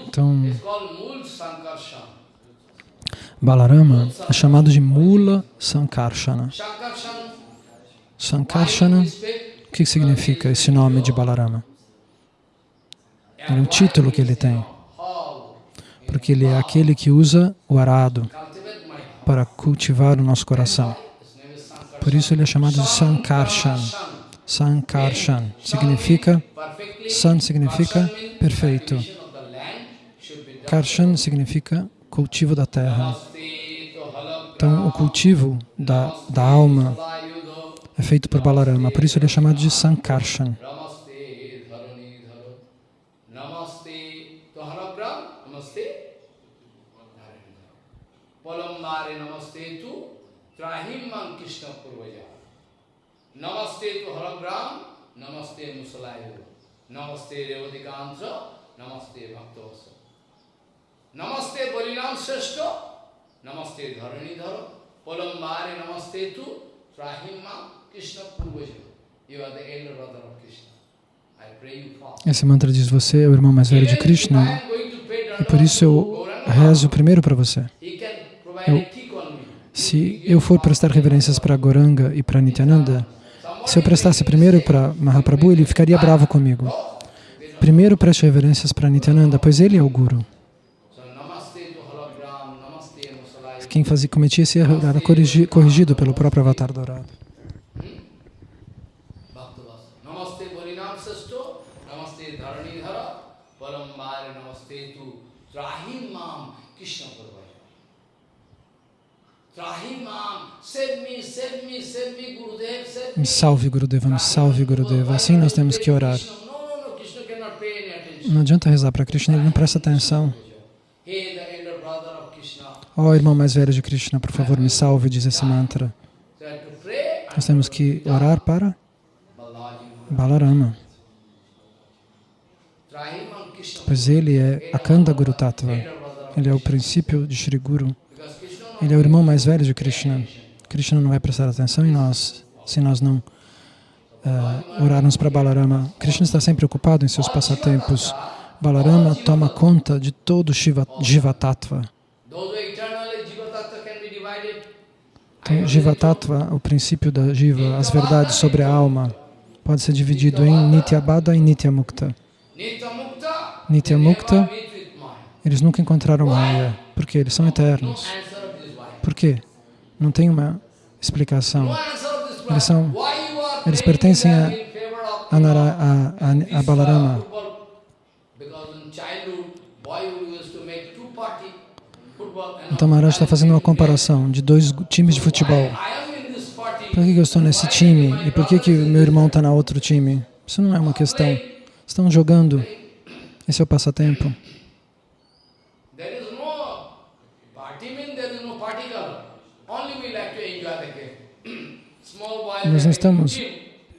Então. Balarama é chamado de Mula Sankarsana. Sankarsana, o que significa esse nome de Balarama? É um título que ele tem, porque ele é aquele que usa o arado para cultivar o nosso coração. Por isso ele é chamado de Sankarshan. Sankarshan significa, San significa perfeito. Karshan significa cultivo da terra. Então o cultivo da, da alma é feito por Balarama, por isso ele é chamado de Sankarshan. Namaste dharani dharo. Namaste to halakra, namaste. dharani Palambare namaste to Trahimman Krishna Purvaja. Namaste to halagram, namaste musalayu. Namaste revadikantra, namaste bhaktavasa. Namaste Balinam Sreshta, Namaste Dharani Dharo, Palambare Namaste tu, Trahimma Krishna Purvaja. You are the elder brother of Krishna. I pray you fast. Esse mantra diz: Você é o irmão mais velho de Krishna going to pay e por isso eu rezo primeiro para você. Eu-. Se eu for prestar reverências para Goranga e para Nityananda, se eu prestasse primeiro para Mahaprabhu, ele ficaria bravo comigo. Primeiro preste reverências para Nityananda, pois ele é o Guru. Quem fazia, cometia esse erro era corrigi- corrigido pelo próprio Avatar Dourado. Bhakti Trahim mam Krishna Purvaya. Trahim mam, save me, save me, save me, Gurudev, save me. Me salve, Gurudeva, me salve, Gurudeva. Assim nós temos que orar. Não adianta rezar para Krishna, ele não presta atenção. Ó irmão mais velho de Krishna, por favor, me salve, diz esse mantra. Nós temos que orar para. Balarama, pois ele é Akanda Guru Tattva. Ele é o princípio de Shri Guru. Ele é o irmão mais velho de Krishna. Krishna não vai prestar atenção em nós se nós não eh, orarmos para Balarama. Krishna está sempre ocupado em seus passatempos. Balarama toma conta de todo Shiva, Jiva Tattva. Those who eternally Jiva Tattva can be divided. Então, Jiva Tattva, o princípio da Jiva, as verdades sobre a alma, pode ser dividido em Nityabada e Nityamukta. Nitya Mukta. Nitya they Mukta. never meet with Maya. Eles nunca encontraram Maya, porque eles são eternos. Por quê? Não tem uma explicação. Eles são- eles pertencem a- A, a, a, Balarama. Então Maharaj está fazendo uma comparação de dois times de futebol. Por que que eu estou nesse time e por que, que meu irmão está na outro time? Isso não é uma questão. Estão jogando. Esse é o passatempo. There is no party mean there is no particle. Only we like to enjoy the game. Small boys Nós não estamos-.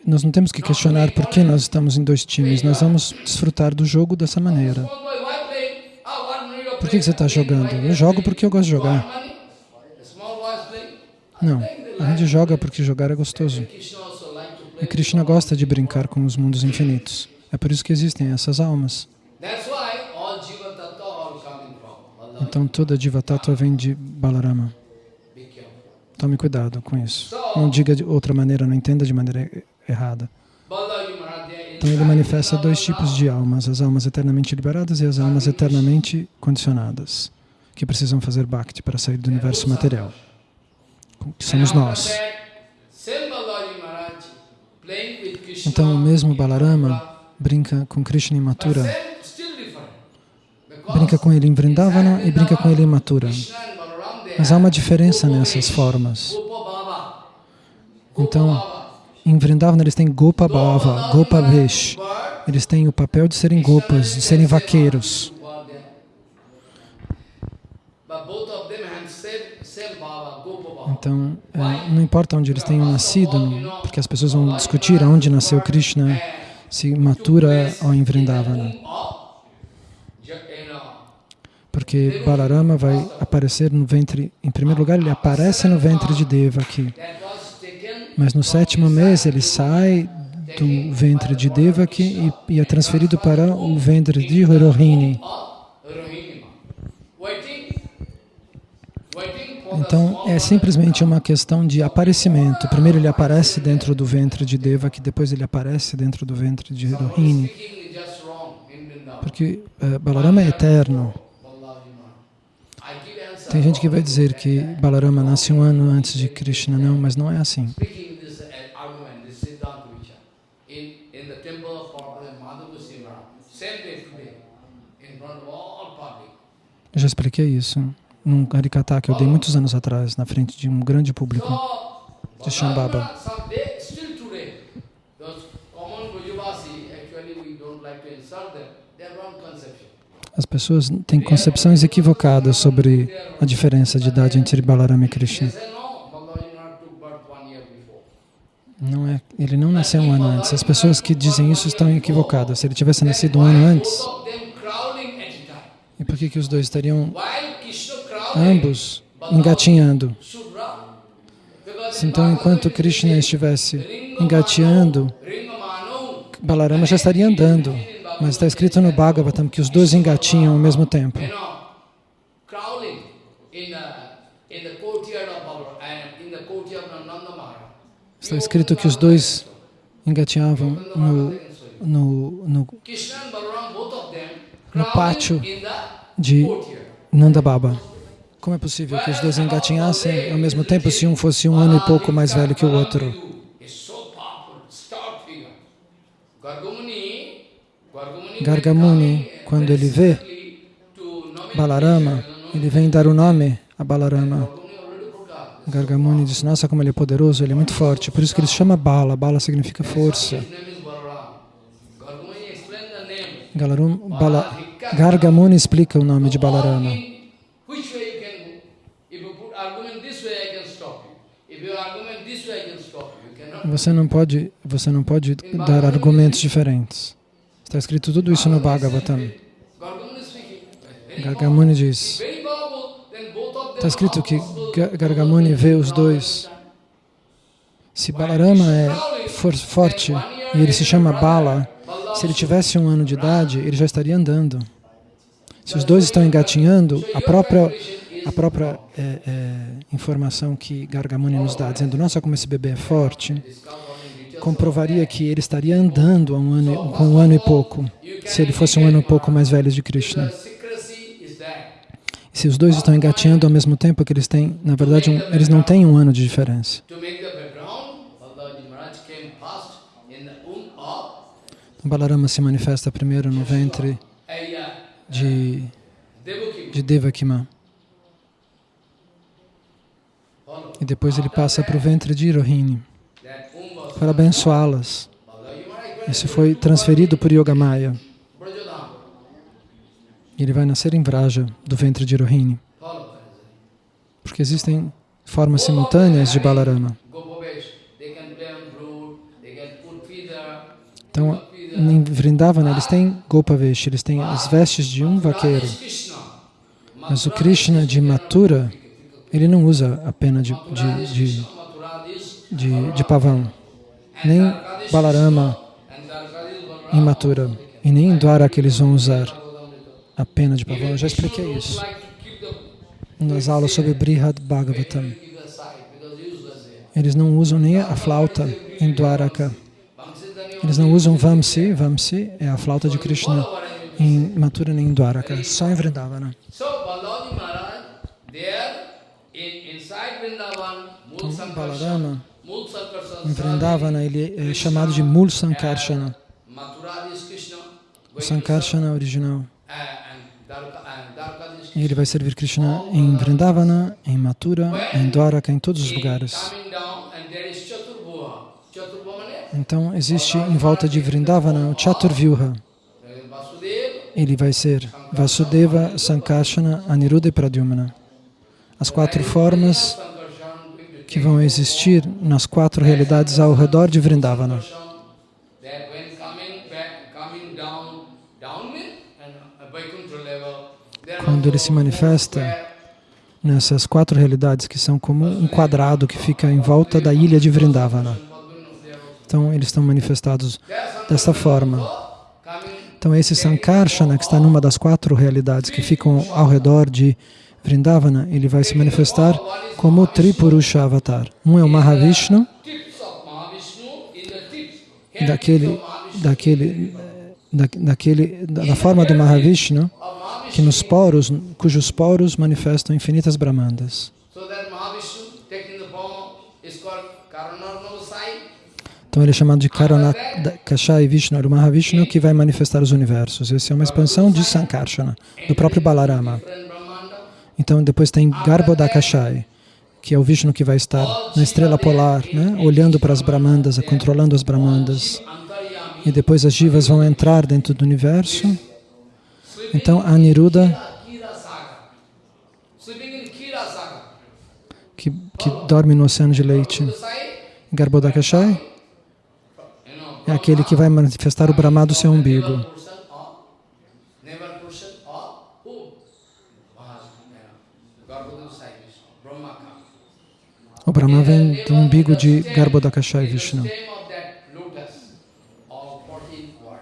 Nós não temos que questionar por que nós estamos em dois times. Nós vamos desfrutar do jogo dessa maneira. Por que, você está jogando? Eu jogo porque eu gosto de jogar. Não, a gente joga porque jogar é gostoso. E. Krishna gosta de brincar com os mundos infinitos. É por isso que existem essas almas. Jiva Então toda Diva Tattva vem de Balarama. Tome cuidado com isso. Não diga de outra maneira, não entenda de maneira errada. Então ele manifesta dois tipos de almas, as almas eternamente liberadas e as almas eternamente condicionadas, que precisam fazer bhakti para sair do universo material, que somos nós. Então o mesmo Balarama brinca com Krishna. Because brinca com ele em Vrindavana e brinca com ele em Mathura. Krishna and Balaram, they Mas há uma diferença nessas formas. Então. Em Vrindavana eles têm Gopa Bhava, Gopa Vesh. Eles têm o papel de serem gopas, de serem vaqueiros. Então, é, não importa onde eles tenham nascido, porque as pessoas vão discutir aonde nasceu Krishna, se Mathura ou em Vrindavana. Porque Balarama vai aparecer no ventre, em primeiro lugar, ele aparece no ventre de Deva aqui. Mas no sétimo mês ele sai do ventre de Devaki e, e é transferido para o ventre de Rohini. Então é simplesmente uma questão de aparecimento. Primeiro ele aparece dentro do ventre de Devaki, depois ele aparece dentro do ventre de Rohini. Porque uh, Balarama é eterno. Tem gente que vai dizer que Balarama nasce um ano antes de Krishna. Não, mas não é assim. Eu já expliquei isso num Harikata que eu dei muitos anos atrás, na frente de um grande público. De Shambhava. As pessoas têm concepções equivocadas sobre a diferença de idade entre Balarama e Krishna. Não é, ele não nasceu um ano antes. As pessoas que dizem isso estão equivocadas. Se ele tivesse nascido um ano antes, e por que, que os dois estariam ambos engatinhando? Então, enquanto Krishna estivesse engateando, Balarama já estaria andando. Mas está escrito no Bhagavatam que os dois engatinham ao mesmo tempo. Está escrito que os dois engateavam no, no, no No pátio de courtyard. Nanda Baba. Como é possível que os dois engatinhassem ao mesmo tempo se um fosse um ano e pouco mais velho que o outro? Gargamuni, Gargamuni, quando ele vê, Balarama, ele vem dar o nome a Balarama. Gargamuni. Gargamuni disse, nossa, como ele é poderoso, ele é muito forte. Por isso que ele se chama Bala. Bala significa força. Galarum, Bala, Gargamuni explica o nome de Balarama. Você não pode, você não pode dar argumentos diferentes. Está escrito tudo isso no Bhagavatam. Gargamuni diz, está escrito que Gargamuni vê os dois. Se Balarama é for- forte e ele se chama Bala, se ele tivesse um ano de idade, ele já estaria andando. Se os dois estão engatinhando, a própria, a própria é, é, informação que Gargamuni nos dá, dizendo, nossa, como esse bebê é forte, comprovaria que ele estaria andando um ano, com um ano e pouco, se ele fosse um ano e pouco mais velho de Krishna. Se os dois estão engatinhando ao mesmo tempo que eles têm, na verdade, um, eles não têm um ano de diferença. Of Balarama se manifesta primeiro no ventre de, de Devakima e depois ele passa para o ventre de Rohini That womb was para abençoá-las. Isso foi transferido por Yogamaya. Ele vai nascer em Vraja, do ventre de Rohini. Porque existem formas simultâneas de Balarama. Então, em Vrindavana, eles têm Gopavesh, eles têm as vestes de um vaqueiro. Mas o Krishna de Mathura, ele não usa a pena de, de, de, de, de pavão. Nem Balarama Mathura. E nem em Dwaraka eles vão usar a pena de pavão. Eu já expliquei isso nas aulas sobre Brihad Bhagavatam. Eles não usam nem a flauta em Dwaraka. Eles não usam Vamsi. Vamsi é a flauta de Krishna em Mathura nem em Dwaraka. Só em Vrindavana. Então, Balarama, Vrindavana, ele é chamado de Mul Krishna, O Sankarshana original. E ele vai servir Krishna em Vrindavana, em Mathura, em Dwaraka, em todos os lugares. Então, existe em volta de Vrindavana o Chaturvyuha. Ele vai ser Vasudeva, Sankarshana, Aniruddha e Pradyumna. As quatro formas que vão existir nas quatro realidades ao redor de Vrindavana. Quando ele se manifesta nessas quatro realidades que são como um quadrado que fica em volta da ilha de Vrindavana. Então, eles estão manifestados desta forma. Então, esse Sankarshana, que está numa das quatro realidades que ficam ao redor de Vrindavana, ele vai se manifestar como Tripurusha Avatar. Um é o Mahavishnu, daquele, daquele, da, daquele, da, forma do Mahavishnu, que nos poros, cujos poros manifestam infinitas Brahmandas. Então ele é chamado de Karanakashai Vishnu, o Mahavishnu que vai manifestar os universos. Essa é uma expansão de Sankarshana, do próprio Balarama. Então depois tem Garbhodakashai, que é o Vishnu que vai estar na estrela polar, né, olhando para as Brahmandas, controlando as Brahmandas. E depois as jivas vão entrar dentro do universo. Então Aniruddha, Saga. que, que dorme no oceano de leite. Garbhodakashai é aquele que vai manifestar o Brahma do seu umbigo. never person or never person or who? Mahavishnu. Garbhodan Sai Vishnu. Brahma come. O Brahma vem do umbigo de Garbhodakashai Vishnu. stem of that lotus, all 14 worlds.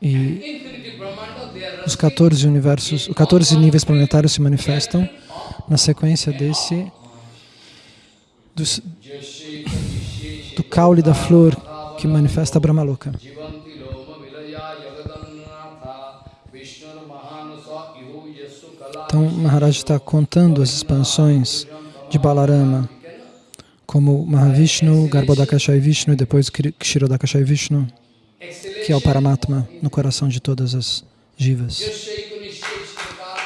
E os 14 universos, os 14 níveis planetários se manifestam na sequência desse do, do caule da flor que manifesta a Brahmaloka. Então Maharaj está contando as expansões de Balarama, como Mahavishnu, Garbhodakashai Vishnu e depois Kshirodakashai Vishnu, que é o Paramatma no coração de todas as jivas.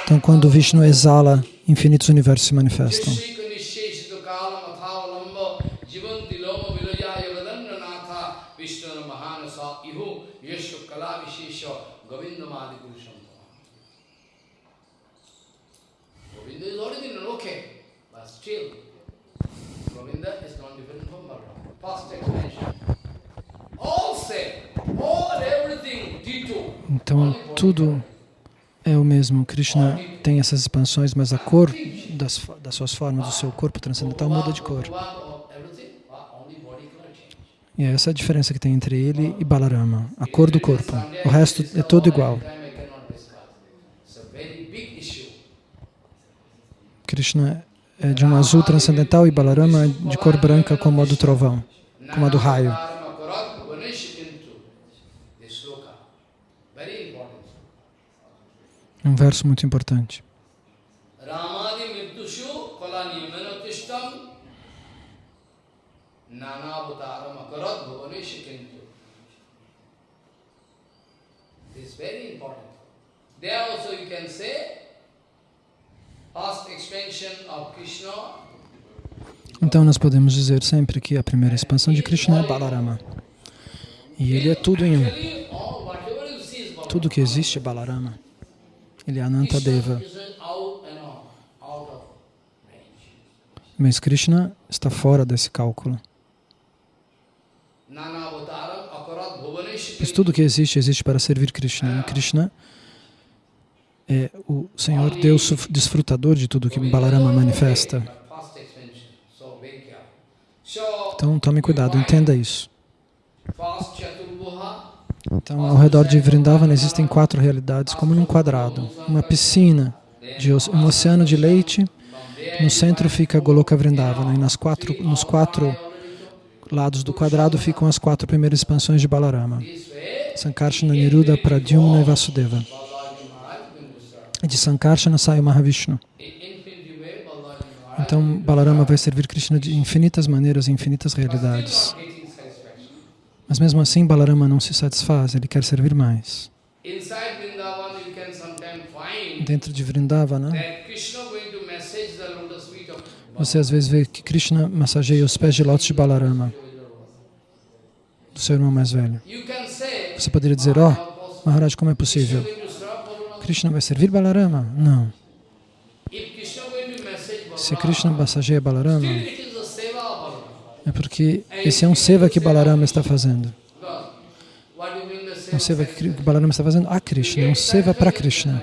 Então, quando Vishnu exala, infinitos universos se manifestam. Govinda is original, okay, but still, Govinda is not different from Balaram. First explanation. All same, all everything, ditto. Então, tudo é o mesmo. Krishna tem essas expansões, mas a cor das, das suas formas, do seu corpo transcendental muda de cor. E é essa a diferença que tem entre ele e Balarama, a cor do corpo. O resto é todo igual. Time I cannot discuss. It's a very big issue. Krishna é de um azul transcendental e Balarama é de cor branca como a do trovão, como a do raio. Um verso muito importante. This is very important. There also you can say, past expansion of Krishna Então nós podemos dizer sempre que a primeira expansão de Krishna é Balarama. E ele é tudo em um. Tudo que existe é Balarama. Ele é Anantadeva. Mas Krishna está fora desse cálculo. Pois tudo que existe, existe para servir Krishna. E Krishna é o Senhor Deus desfrutador de tudo que Balarama manifesta. Então tome cuidado, entenda isso. Então, ao redor de Vrindavana existem quatro realidades, como num quadrado. Uma piscina, de um oceano de leite, no centro fica Goloka Vrindavana, e nas quatro, nos quatro lados do quadrado ficam as quatro primeiras expansões de Balarama. Sankarsana, Niruddha, Pradyumna e Vasudeva. Balaji Maharaj will start. E de Sankarsana sai o Mahavishnu. Então, Balarama vai servir Krishna de infinitas maneiras, infinitas realidades. Mas mesmo assim, Balarama não se satisfaz, ele quer servir mais. Dentro de Vrindavana, of você às vezes vê que Krishna massageia os pés de lótus de Balarama, do seu irmão mais velho. Você poderia dizer, ó, possible? Maharaj, como é possível? Krishna vai servir Balarama? Não. Se Krishna massageia Balarama, é porque esse é um seva que Balarama está fazendo. É um seva que Balarama está fazendo a Krishna, é um seva para Krishna.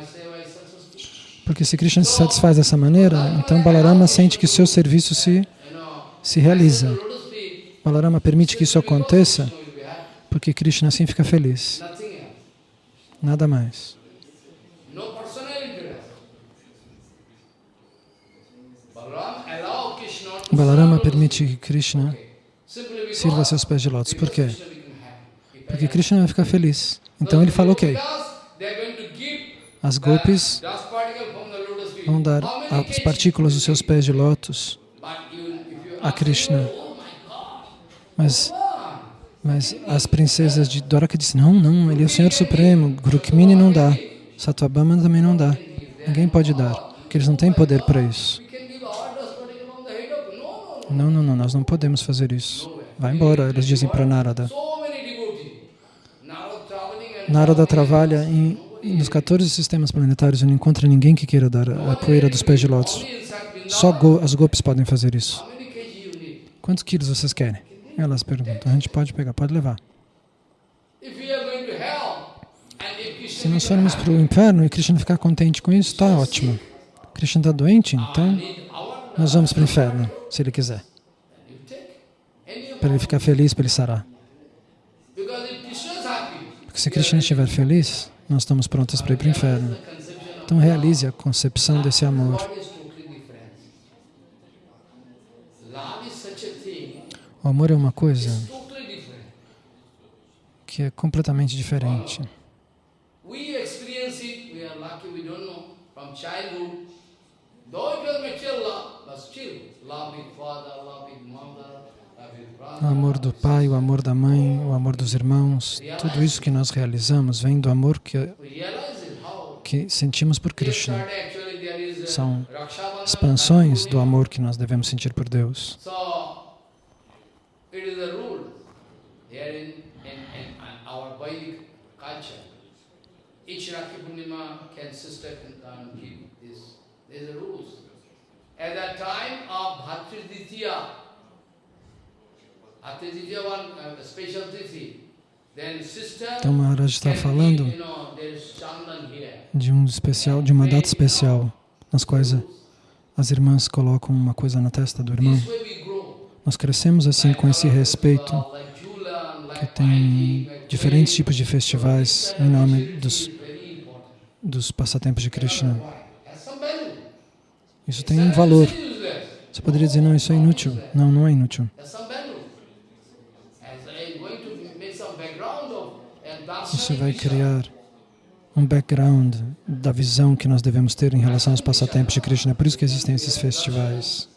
Porque se Krishna se satisfaz dessa maneira, então Balarama sente que seu serviço se, se realiza. Balarama permite que isso aconteça porque Krishna assim fica feliz. Nada mais. No personal interest. Balaram allow Krishna to Balarama permite que Krishna sirva seus pés de lótus. Por quê? Porque Krishna vai ficar feliz. Então ele fala, ok, as gopis vão dar as partículas dos seus pés de lótus a Krishna. Mas, mas as princesas de Dwaraka dizem, não, não, ele é o Senhor Supremo. Rukmini não dá. Satvabhama também não dá. Ninguém pode dar, porque eles não têm poder para isso. We can give our dust particle from the head of no, no, no. Não, não, não, nós não podemos fazer isso. Vai embora, eles dizem para Narada. Narada trabalha em, nos 14 sistemas planetários e não encontra ninguém que queira dar a poeira dos pés de lótus. Só go, as gopis podem fazer isso. Quantos quilos vocês querem? Elas perguntam. A gente pode pegar, pode levar. Se nós formos para o inferno e Krishna ficar contente com isso, está ótimo. Krishna está doente, então nós vamos para o inferno, se ele quiser. Para ele ficar feliz, para ele sarar. Porque se Krishna estiver feliz, nós estamos prontos para ir para o inferno. Então realize a concepção desse amor. O amor é uma coisa que é completamente diferente. We experience it, we are lucky, we don't childhood. Though it was material love, but still, love with father, love with mother, love with O amor do pai, o amor da mãe, o amor dos irmãos, tudo isso que nós realizamos vem do amor que it, how que sentimos por Krishna. São expansões do amor que nós devemos sentir por Deus. Each Rakhi Purnima can sister can give a rules. At that time of Ditya one uh, special Tithi, Então Maharaj está falando de um especial, de uma data especial, nas quais as irmãs colocam uma coisa na testa do irmão. Nós crescemos assim com esse respeito Jula, que tem diferentes tipos de festivais em nome dos, dos passatempos de Krishna. Isso tem um valor. Você poderia dizer, não, isso é inútil. Não, não é inútil. Of and darshan Isso vai criar um background da visão que nós devemos ter em relação aos passatempos de Krishna. É por isso que existem esses festivais.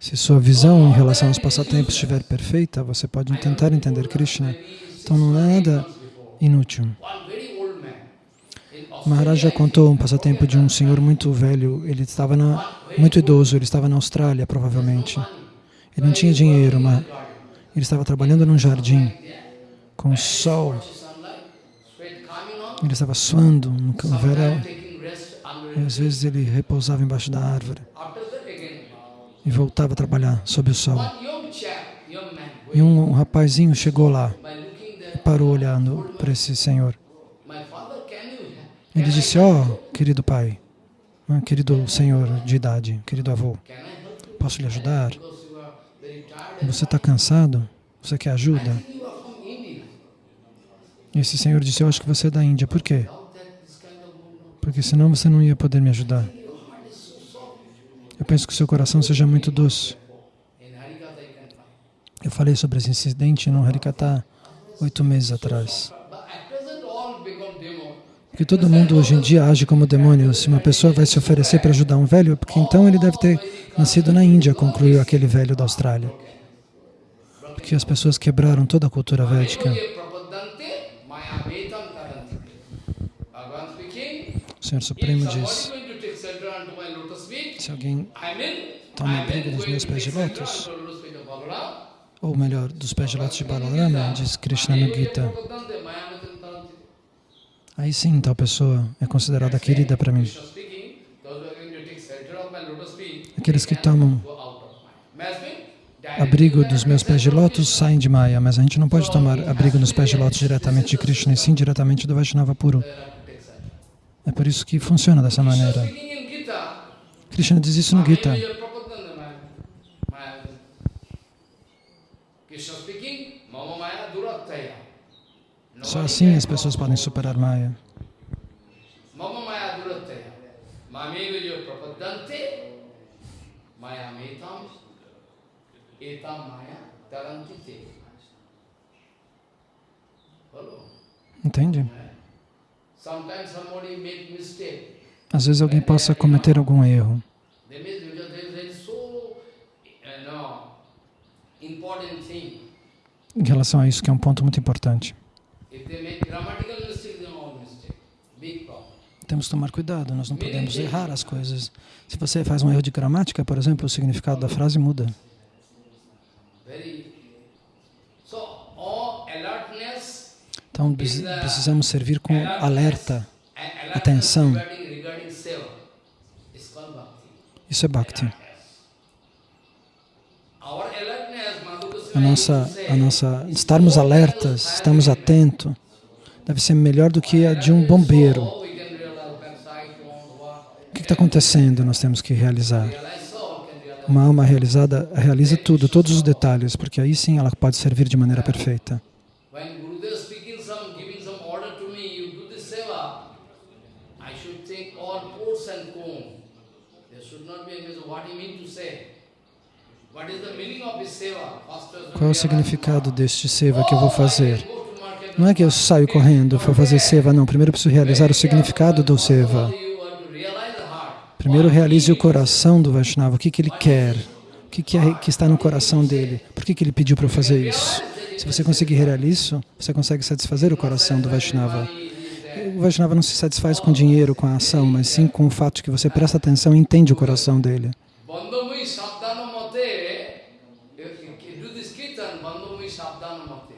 Se sua visão em relação aos passatempos estiver perfeita, você pode tentar entender Krishna. Então não é nada inútil. one very old man in Maharaj já contou um passatempo de um senhor muito velho. Ele estava na, muito idoso, ele estava na Austrália, provavelmente. Ele não tinha dinheiro, mas ele estava trabalhando num jardim com sol. Ele estava suando no verão. E às vezes ele repousava embaixo da árvore e voltava a trabalhar sob o sol. E um, rapazinho chegou lá e parou olhando para esse senhor. my father, can you Ele disse, ó, querido pai, querido senhor de idade, querido avô, posso lhe ajudar? Você está cansado? Você quer ajuda? Esse senhor disse, eu acho que você é da Índia. Por quê? Porque senão você não ia poder me ajudar. Eu penso que o seu coração seja muito doce. Eu falei sobre esse incidente no Harikata oito meses atrás. But at present, all become Porque todo mundo hoje em dia age como demônio. Se uma pessoa vai se oferecer para ajudar um velho, é porque então ele deve ter nascido na Índia, concluiu aquele velho da Austrália. Porque as pessoas quebraram toda a cultura védica. O Senhor Supremo diz, se alguém Toma abrigo dos meus pés de lótus. ou melhor, dos pés de lótus de Balarama, diz Krishna no Gita, aí sim tal pessoa é considerada querida para mim. Feet, Aqueles que tomam abrigo dos meus pés de lótus saem de Maya, mas a gente não pode tomar abrigo nos pés de lótus diretamente de Krishna, e sim diretamente do Vaishnava puro. É por isso que funciona dessa maneira. Krishna diz isso no Gita. Krishna speaking, Mama Maya Durattaya. Só assim as pessoas podem superar Maya. Entende? Às vezes alguém possa cometer algum erro. Thing. Em relação a isso, que é um ponto muito importante. Temos que tomar cuidado, nós não podemos errar as coisas. Se você faz um erro de gramática, por exemplo, o significado da frase muda. Então precis- precisamos servir com alerta. Atenção. Isso é Bhakti. A nossa, a nossa, estarmos alertas, estarmos atentos, deve ser melhor do que a de um bombeiro. O que está acontecendo? Nós temos que realizar. Uma alma realizada realiza tudo, todos os detalhes, porque aí sim ela pode servir de maneira perfeita. When Gurudev is speaking some, giving some order to me, you do this seva, I should take all ports and comb. There should not be any, what he mean to say. What is the meaning of this seva? First person Qual é o significado deste seva que eu vou oh, fazer? Não é que eu saio correndo para fazer seva, não. Primeiro eu preciso realizar o significado do seva. Primeiro realize o coração do Vaishnava, o que, que ele quer, o que, que, é, que está no coração dele, por que, que ele pediu para eu fazer isso. Se você conseguir realizar isso, você consegue satisfazer o coração do Vaishnava. O Vaishnava não se satisfaz com dinheiro, com a ação, mas sim com o fato de que você presta atenção e entende o coração dele. Bandhamui sabdhanamate, do this kirtan, bandhamui sabdhanamate.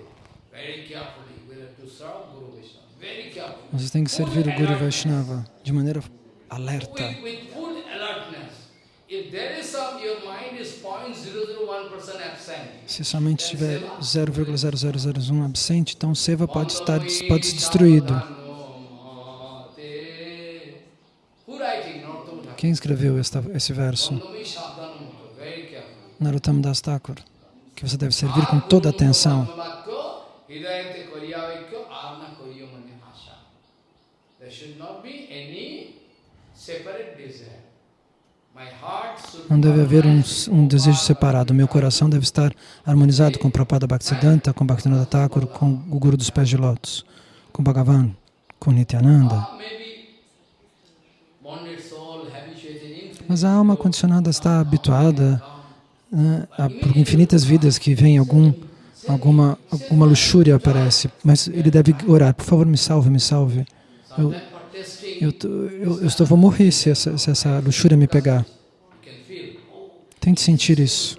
Very carefully, we have to serve Guru Vaishnava. Very carefully. Você tem que servir o Guru Vaishnava de maneira alerta. With, with full alertness. If there is some, your mind is 0.001% absent. Se somente tiver 0,0001 absente, então o Seva pode estar pode ser destruído. Quem escreveu esta, esse verso? Narottam Das Thakur. Que você deve servir com toda a atenção. Hidayate koriyavaikyo arna koriyamani asha. There should not be any separate desire. My heart should Não deve haver um, um desejo separado. Meu coração deve estar harmonizado com Prabhupada Bhaktisiddhanta, com Bhaktivinoda Thakur, com o Guru dos Pés de Lótus, com Bhagavan, com Nityananda. Ah, Mas a alma condicionada está habituada né, a, por infinitas vidas que vem algum, alguma, alguma luxúria aparece. Mas ele deve orar, por favor, me salve, me salve. Eu, eu, eu, eu estou, vou morrer se essa, se essa luxúria me pegar. Tente sentir isso.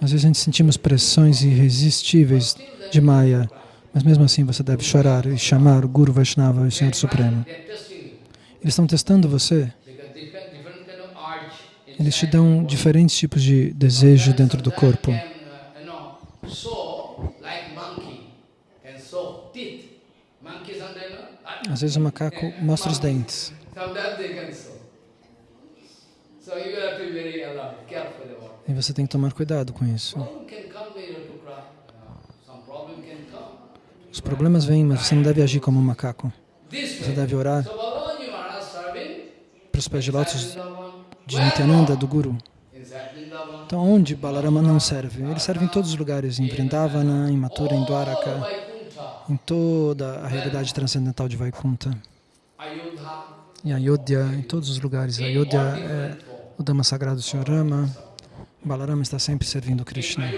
Às vezes a gente sentimos pressões irresistíveis de Maya, mas mesmo assim você deve chorar e chamar o Guru Vaishnava, o Senhor Supremo. Eles estão testando você. Eles te dão diferentes tipos de desejo dentro do corpo. Uh. Às vezes o macaco mostra os dentes. E você tem que tomar cuidado com isso. Uh. Os problemas vêm, mas você não deve agir como um macaco. Você deve orar para os pés de lótus de Nityananda, do Guru. Então, onde Balarama não serve? Ele serve em todos os lugares, em Vrindavana, em Mathura, em Dwaraka, em toda a realidade transcendental de Vaikunta. Ayodhya, Em Ayodhya, em todos os lugares. Ayodhya é o Dhamma sagrado do Sr. Rama. Balarama está sempre servindo Krishna.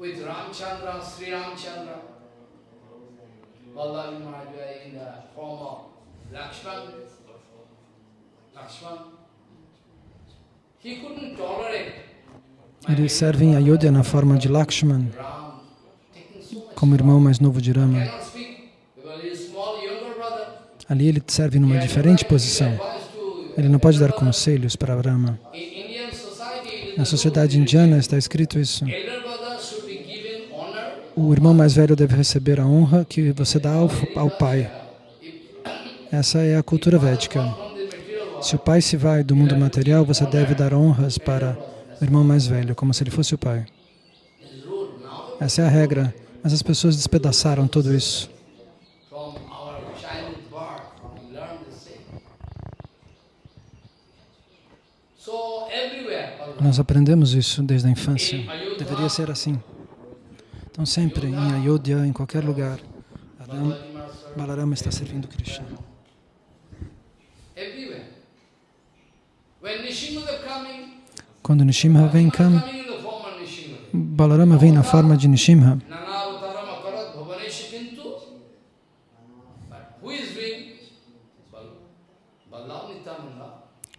With Ramchandra, Sri Ramchandra, Lakshman, Ele serve em Ayodhya na forma de Lakshman, Ram taking so much. Como irmão mais novo de Rama. Ali ele serve numa diferente posição. Ele não pode dar conselhos para Rama. Na sociedade indiana está escrito isso. O irmão mais velho deve receber a honra que você dá ao, ao pai. Essa é a cultura védica. Se o pai se vai do mundo material, você deve dar honras para o irmão mais velho, como se ele fosse o pai. Essa é a regra. Mas as pessoas despedaçaram tudo isso. Nós aprendemos isso desde a infância. Deveria ser assim. Então, sempre em Ayodhya, em qualquer lugar, served Balarama está servindo Krishna. Quando Nishimha vem. Balarama vem na forma de Nishimha.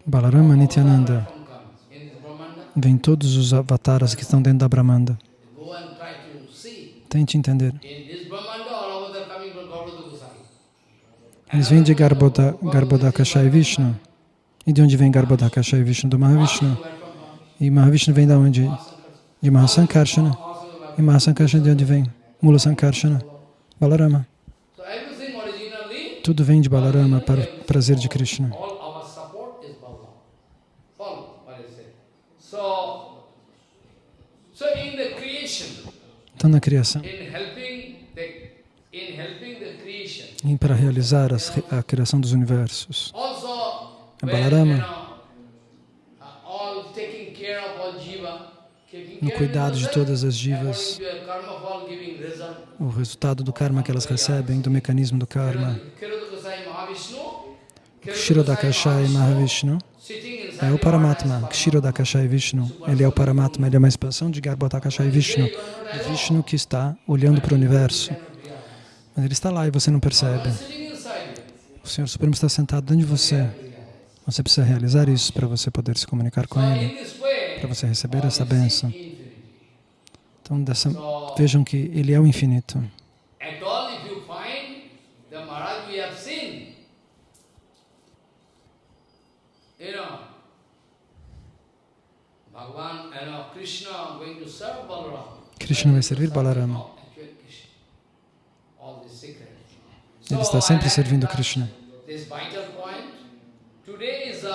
Balarama Nityananda. Vem todos os avataras que estão dentro da Brahmanda. Tente entender. Eles vêm de Garbhoda, Garbhodakasha e Vishnu. E de onde vem Garbhodakasha e Vishnu? Do Mahavishnu. E Mahavishnu vem da onde? De Mahasankarshana. E Mahasankarshana de onde vem? Mula Sankarshana. Balarama. Tudo vem de Balarama para o prazer de Krishna. all our support is Balaram. Follow what I say. So, so in the creation, Então, na criação. E para realizar as, a criação dos universos. when, Balarama. uh, No cuidado de todas as jivas. O resultado do karma que elas recebem, do mecanismo do karma. Kirodakasai Mahavishnu, É o Paramatma, Kshirodakashai Vishnu. Ele é o Paramatma, ele é uma expansão de Garbhotakashai Vishnu, de Vishnu que está olhando para o universo. Mas ele está lá e você não percebe. O Senhor Supremo está sentado dentro de você. Você precisa realizar isso para você poder se comunicar com Ele, para você receber essa bênção. Então, dessa, vejam que Ele é o infinito. At all, if you find the Maharaj we have seen, you know, Bhagavan, you know, Krishna going to serve Balaram. Krishna vai servir Balarama. Ele está sempre servindo Krishna.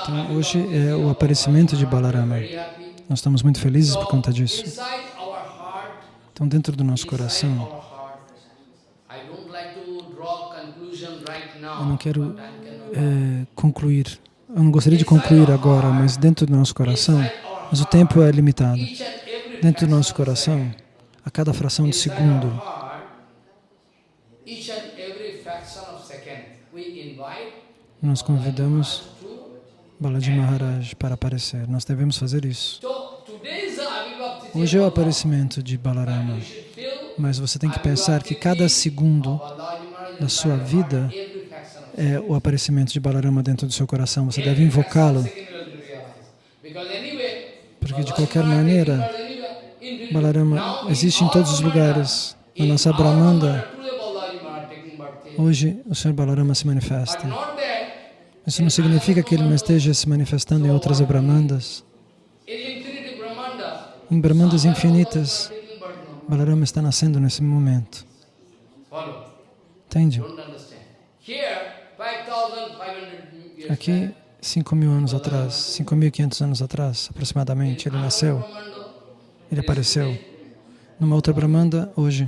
Então, hoje é o aparecimento de Balarama. Nós estamos muito felizes por conta disso. Então, dentro do nosso coração, eu não quero é, concluir. Eu não gostaria de concluir agora, mas dentro do nosso coração, mas o tempo é limitado. Dentro do nosso coração, a cada fração de segundo, nós convidamos. Balaji Maharaj para aparecer. Nós devemos fazer isso. Hoje é o aparecimento de Balarama, mas você tem que pensar que cada segundo da sua vida é o aparecimento de Balarama dentro do seu coração. Você deve invocá-lo, porque de qualquer maneira, Balarama existe em todos os lugares. Na nossa Brahmanda, hoje o Senhor Balarama se manifesta. Isso não significa que ele não esteja se manifestando em outras Brahmandas. Em Brahmandas infinitas, Balarama está nascendo nesse momento. Entende? Aqui, 5 mil anos atrás, 5.500 anos atrás, aproximadamente, ele nasceu, ele apareceu. Numa outra Brahmanda, hoje.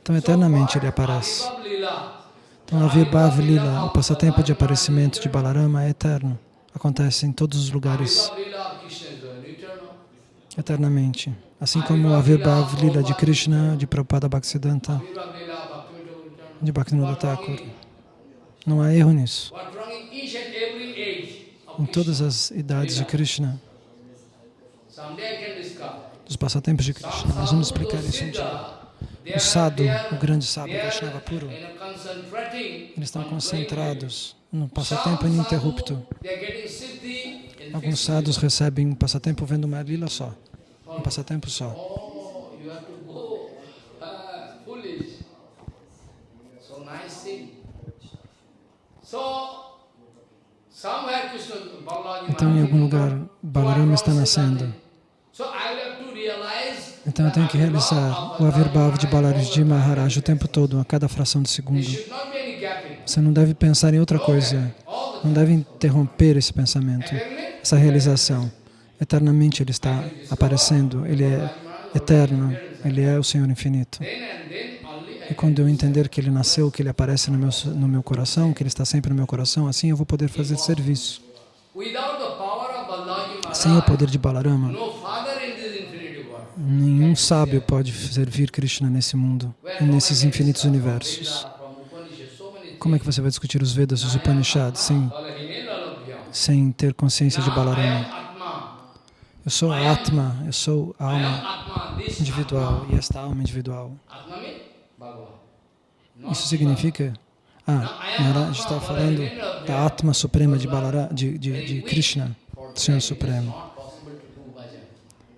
Então, eternamente ele aparece. Então, a Virbhav Lila, o passatempo de aparecimento de Balarama é eterno. Acontece em todos os lugares, eternamente. Assim como a Virbhav Lila de Krishna, de Prabhupada Bhaktisiddhanta, de Bhaktivinoda Thakur. Não há erro nisso. Em todas as idades de Krishna, dos passatempos de Krishna. Nós vamos explicar isso um dia. O sadhu, o grande sábio Vaishnava puro, eles estão concentrados no passatempo ininterrupto. Alguns sadhus recebem um passatempo vendo uma lila só, um passatempo só. Então, em algum lugar, Balarama está nascendo. Então, eu tenho que realizar o Avirbhav de Balarji Maharaj o tempo todo, a cada fração de segundo. Você não deve pensar em outra coisa, não deve interromper esse pensamento, essa realização. Eternamente Ele está aparecendo, Ele é eterno, Ele é o Senhor infinito. E quando eu entender que Ele nasceu, que Ele aparece no meu, no meu coração, que Ele está sempre no meu coração, assim eu vou poder fazer serviço. Sem o poder de Balarama, no father in this infinity world. Nenhum sábio pode servir Krishna nesse mundo nesses infinitos universos. Como é que você vai discutir os Vedas, os Upanishads, sem, sem ter consciência de Balarama? Eu sou a Atma, eu sou a alma individual e esta alma individual. Isso significa... Ah, Maharaj está falando da Atma Suprema de, Balara, de, de, de Krishna, Senhor Supremo. not possible to do bhajan.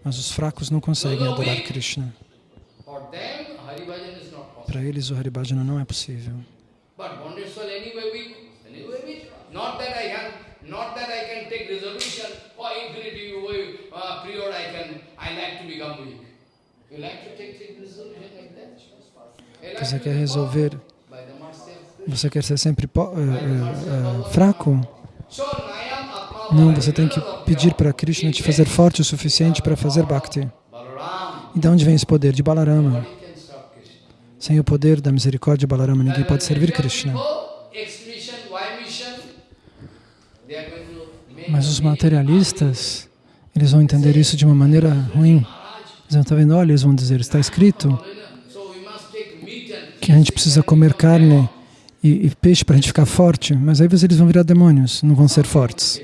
Mas os fracos não conseguem adorar Krishna. Para eles o Haribhajana não é possível. But bonded soul anyway weak, anyway weak. Not that I can, not that I can take resolution for infinity way, uh, period. I can, I like to become weak. You like to take, take resolution like that? You like Você quer resolver, você quer ser sempre eh, eh, fraco? Não, você tem que pedir para Krishna te fazer forte o suficiente para fazer Bhakti. E de onde vem esse poder? De Balarama. Sem o poder da misericórdia de Balarama, ninguém pode servir Krishna. Mas os materialistas, eles vão entender isso de uma maneira ruim. Eles estar vendo, olha, eles vão dizer, está escrito que a gente precisa comer carne e, e peixe para a gente ficar forte, mas aí eles vão virar demônios, não vão ser fortes.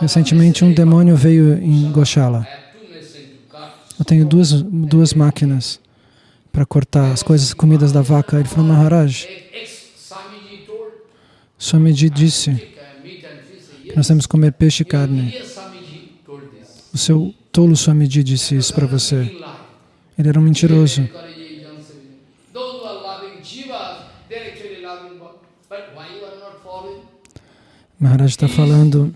Recentemente um demônio veio em Goshala. Eu tenho duas, duas máquinas para cortar as coisas, comidas da vaca. Ele falou, Maharaj, Swamiji disse que nós temos que comer peixe e carne. O seu tolo Swamiji disse isso para você. Ele era um mentiroso. Maharaj está falando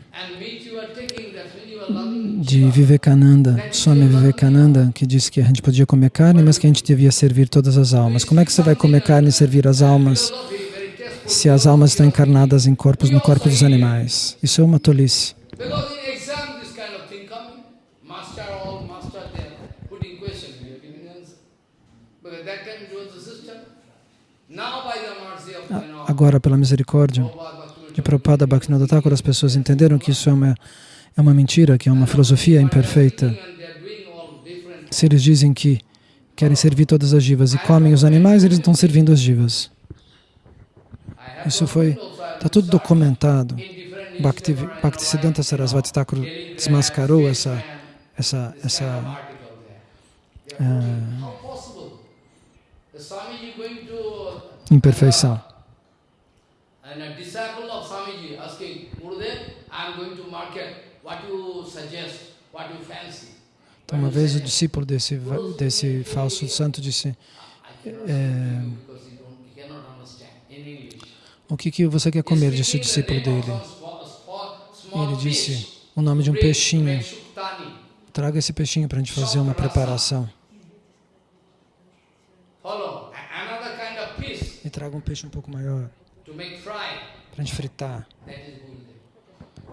de Vivekananda, Swami Vivekananda, que disse que a gente podia comer carne, mas que a gente devia servir todas as almas. Como é que você vai comer carne e servir as almas se as almas estão encarnadas em corpos no corpo dos animais? Isso é uma tolice. Agora, pela misericórdia de Prabhupada Bhaktivinoda Thakur, as pessoas entenderam que isso é uma, é uma mentira, que é uma filosofia imperfeita. Se eles dizem que querem servir todas as jivas e comem os animais, eles estão servindo as jivas. Isso foi, está tudo documentado. Bhakti, Bhaktisiddhanta Sarasvati Thakur desmascarou essa, essa, essa uh, imperfeição. Então, uma vez o discípulo desse, desse falso santo disse, é, o que, que você quer comer? Disse o discípulo dele. Ele disse o nome de um peixinho. Traga esse peixinho para a gente fazer uma preparação. E traga um peixe um pouco maior para a gente fritar.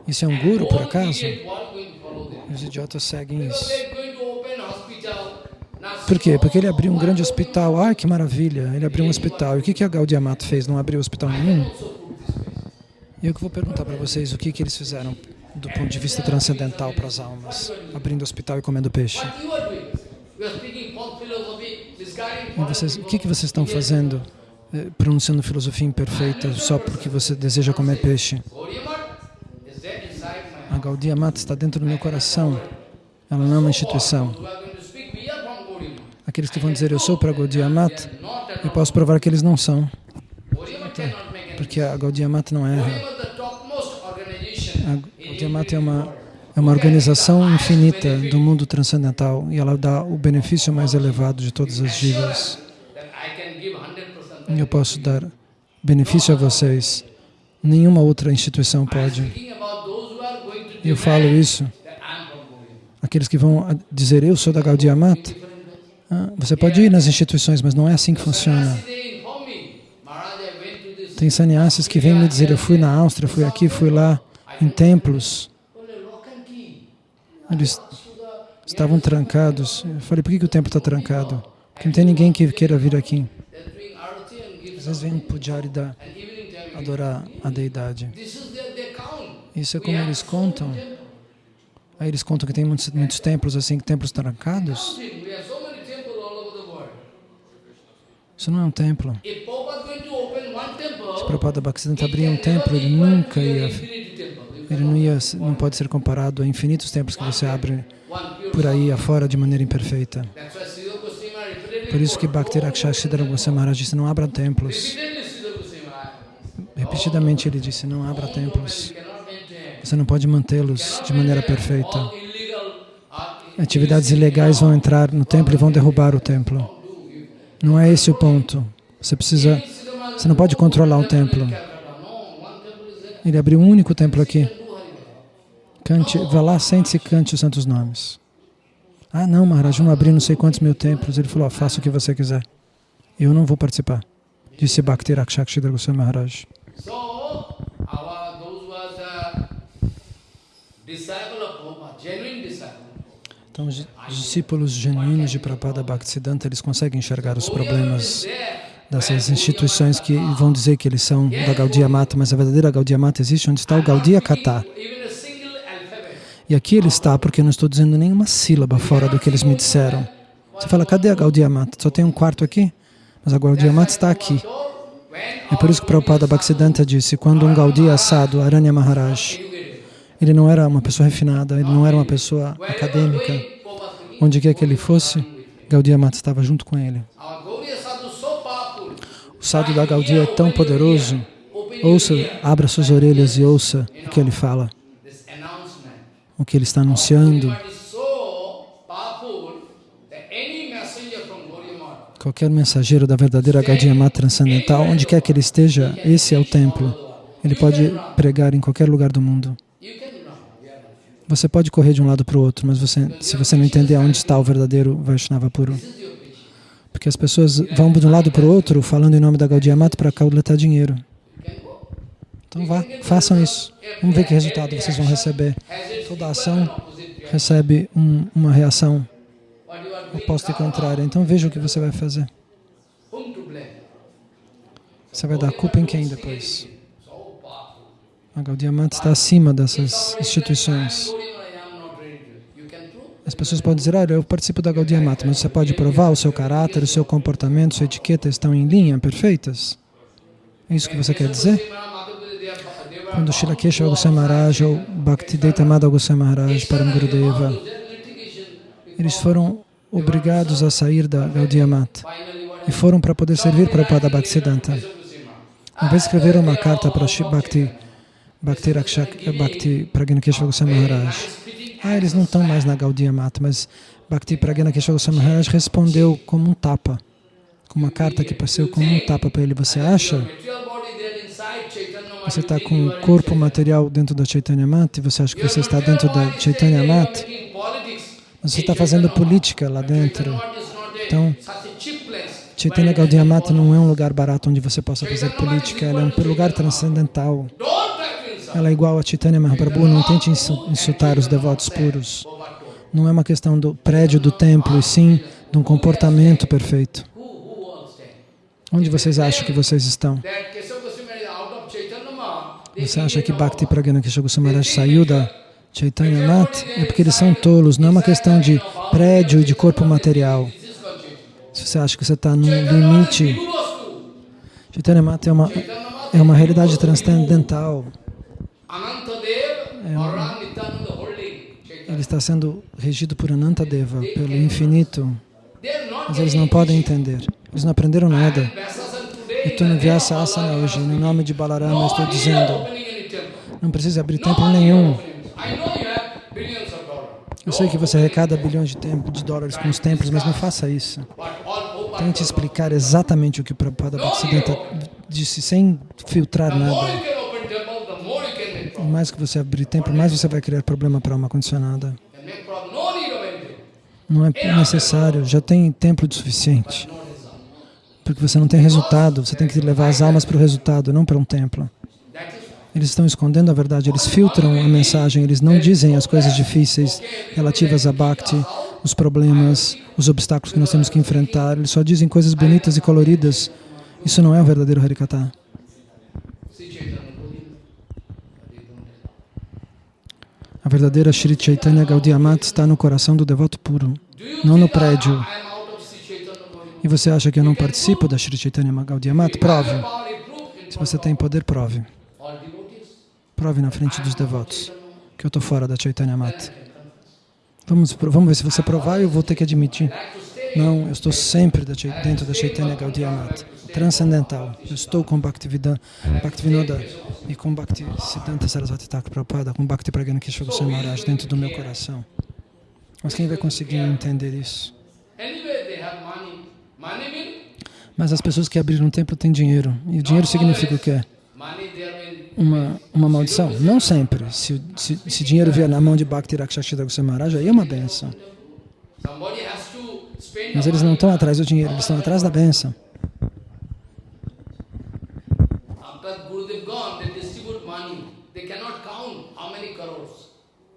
Isso é um guru, por acaso? Os idiotas seguem isso. Por quê? Porque ele abriu um grande hospital. Ah, que maravilha! Ele abriu um hospital. E o que, que a Gaudiya Mata fez? Não abriu hospital nenhum? E eu que vou perguntar para vocês o que, que eles fizeram do ponto de vista transcendental para as almas, abrindo hospital e comendo peixe. E vocês, o que, que vocês estão fazendo, eh, pronunciando filosofia imperfeita só porque você deseja comer peixe? A Gaudiya Mata está dentro do meu coração. Ela não é uma instituição. Aqueles que vão dizer eu sou para Gaudiya Mata, eu posso provar que eles não são. Porque a Gaudiya Mata não erra. A Gaudiya Mata é uma, é uma organização infinita do mundo transcendental e ela dá o benefício mais elevado de todas as jivas. Eu posso dar benefício a vocês. Nenhuma outra instituição pode. Eu falo isso. Aqueles que vão dizer, eu sou da Gaudiya Mata, ah, você pode ir nas instituições, mas não é assim que funciona. Tem sannyasis que vêm me dizer, eu fui na Áustria, fui aqui, fui lá, em templos. Eles estavam trancados. Eu falei, por que, que o templo está trancado? Porque não tem ninguém que queira vir aqui. Às vezes vem um pujari da, adorar a deidade. Isso é como eles contam. Aí eles contam que tem muitos, muitos templos assim, templos trancados. Isso não é um templo. Se Prabhupada Bhaktisiddhanta abrir um templo, ele nunca ia... Ele não, ia, não pode ser comparado a infinitos templos que você abre por aí afora de maneira imperfeita. Por isso que Bhakti Rakshasa Siddhara Goswami Maharaj disse, não abra templos. Repetidamente ele disse, não abra templos. Você não pode mantê-los de maneira perfeita. Atividades ilegais vão entrar no templo e vão derrubar o templo. Não é esse o ponto. Você precisa, você não pode controlar o templo. Ele abriu um único templo aqui. Cante, vá lá, sente-se e cante os santos nomes. Ah, não, Maharaj, não abri não sei quantos mil templos. Ele falou, oh, faça o que você quiser. Eu não vou participar. Disse Bhakti Rakshakshidra Goswami Maharaj. Então, os discípulos genuínos de Prabhupada Bhaktisiddhanta, eles conseguem enxergar os problemas dessas instituições que vão dizer que eles são da Gaudiya Mata, mas a verdadeira Gaudiya Mata existe onde está o Gaudiya Kata. E aqui ele está porque eu não estou dizendo nenhuma sílaba fora do que eles me disseram. Você fala, cadê a Gaudiya Mata? Só tem um quarto aqui? Mas a Gaudiya Mata está aqui. É por isso que Prabhupada Bhaktisiddhanta disse, quando um Gaudiya assado, Aranya Maharaj, Ele não era uma pessoa refinada, ele não era uma pessoa acadêmica. Onde quer que ele fosse, Gaudiya Mata estava junto com ele. O sadhu da Gaudiya é tão poderoso. Ouça, abra suas orelhas e ouça o que ele fala, o que ele está anunciando. Qualquer mensageiro da verdadeira Gaudiya Mata transcendental, onde quer que ele esteja, esse é o templo. Ele pode pregar em qualquer lugar do mundo. Você pode correr de um lado para o outro, mas você, se você não entender onde está o verdadeiro Vaishnava puro. Porque as pessoas vão de um lado para o outro falando em nome da Gaudiya Mata para coletar dinheiro. Então vá, façam isso. Vamos ver que resultado vocês vão receber. Toda ação recebe um, uma reação oposta e contrária. Então veja o que você vai fazer. Você vai dar culpa em quem depois? Gaudiya Mata está acima dessas instituições. As pessoas podem dizer, olha, eu participo da Gaudiya Mata, mas você pode provar o seu caráter, o seu comportamento, sua etiqueta estão em linha, perfeitas? É isso que você quer dizer? Quando Shila Keshava Goswami Maharaj ou Bhaktivedanta Madhava Goswami Maharaj para Gurudeva, eles foram obrigados a sair da Gaudiya Mata e foram para poder servir para o Pada Bhaktisiddhanta. Uma vez escreveram uma carta para Bhakti, Bhakti, Rakshak, Bhakti Pragna Keshava Goswami Maharaj. Ah, eles não estão mais na Gaudiya Mata, mas Bhakti Pragna Keshava Goswami Maharaj respondeu como um tapa, com uma carta que passou como um tapa para ele. Você acha? Você está com o corpo material dentro da Chaitanya Mata e você acha que você está dentro da Chaitanya Mata? Você está fazendo política lá dentro. Então, Chaitanya Gaudiya Mata não é um lugar barato onde você possa fazer política, ela é um lugar transcendental. Ela é igual a Chaitanya Mahaprabhu, não tente insultar os devotos puros. Não é uma questão do prédio do templo, e sim de um comportamento perfeito. Onde vocês acham que vocês estão? Você acha que Bhakti Pragana Maharaj saiu da Chaitanya Mat? É porque eles são tolos, não é uma questão de prédio e de corpo material. Se você acha que você está no limite, Chaitanya Mat é uma, é uma realidade transcendental. É ele está sendo regido por Anantadeva, pelo infinito. Mas eles não podem entender. Eles não aprenderam nada. Eu estou no Vyasa Asana hoje, no nome de Balarama, estou dizendo, não precisa abrir templo nenhum. Eu sei que você arrecada bilhões de, de dólares com os templos, mas não faça isso. Tente explicar exatamente o que o Prabhupada Bhaktisiddhanta disse, sem filtrar nada. Mais que você abrir templo, mais você vai criar problema para uma condicionada. Não é necessário, já tem templo de suficiente. Porque você não tem resultado, você tem que levar as almas para o resultado, não para um templo. Eles estão escondendo a verdade, eles filtram a mensagem, eles não dizem as coisas difíceis relativas a Bhakti, os problemas, os obstáculos que nós temos que enfrentar, eles só dizem coisas bonitas e coloridas. Isso não é o verdadeiro Harikata. A verdadeira Sri Chaitanya Gaudiya Mata está no coração do devoto puro, não no prédio. E você acha que eu não participo da Sri Chaitanya Gaudiya Mata? Prove. Se você tem poder, prove. Prove na frente dos devotos que eu estou fora da Chaitanya Mata. Vamos, vamos ver se você provar, eu vou ter que admitir. Não, eu estou sempre dentro da Chaitanya Gaudiya Mata, transcendental. Eu estou com Bhaktivinoda e com Bhakti Siddhanta Sarasvati Thakur Prabhupada, com Bhakti Pragana Kishore Goswami Maharaj dentro do meu coração. Mas quem vai conseguir entender isso? Mas as pessoas que abriram um templo têm dinheiro. E o dinheiro significa o quê? Uma, uma maldição? Não sempre. Se, se, se dinheiro vier na mão de Bhakti Rakshashita Goswami Maharaj, aí é uma benção. Mas eles não estão atrás do dinheiro, eles estão atrás da benção.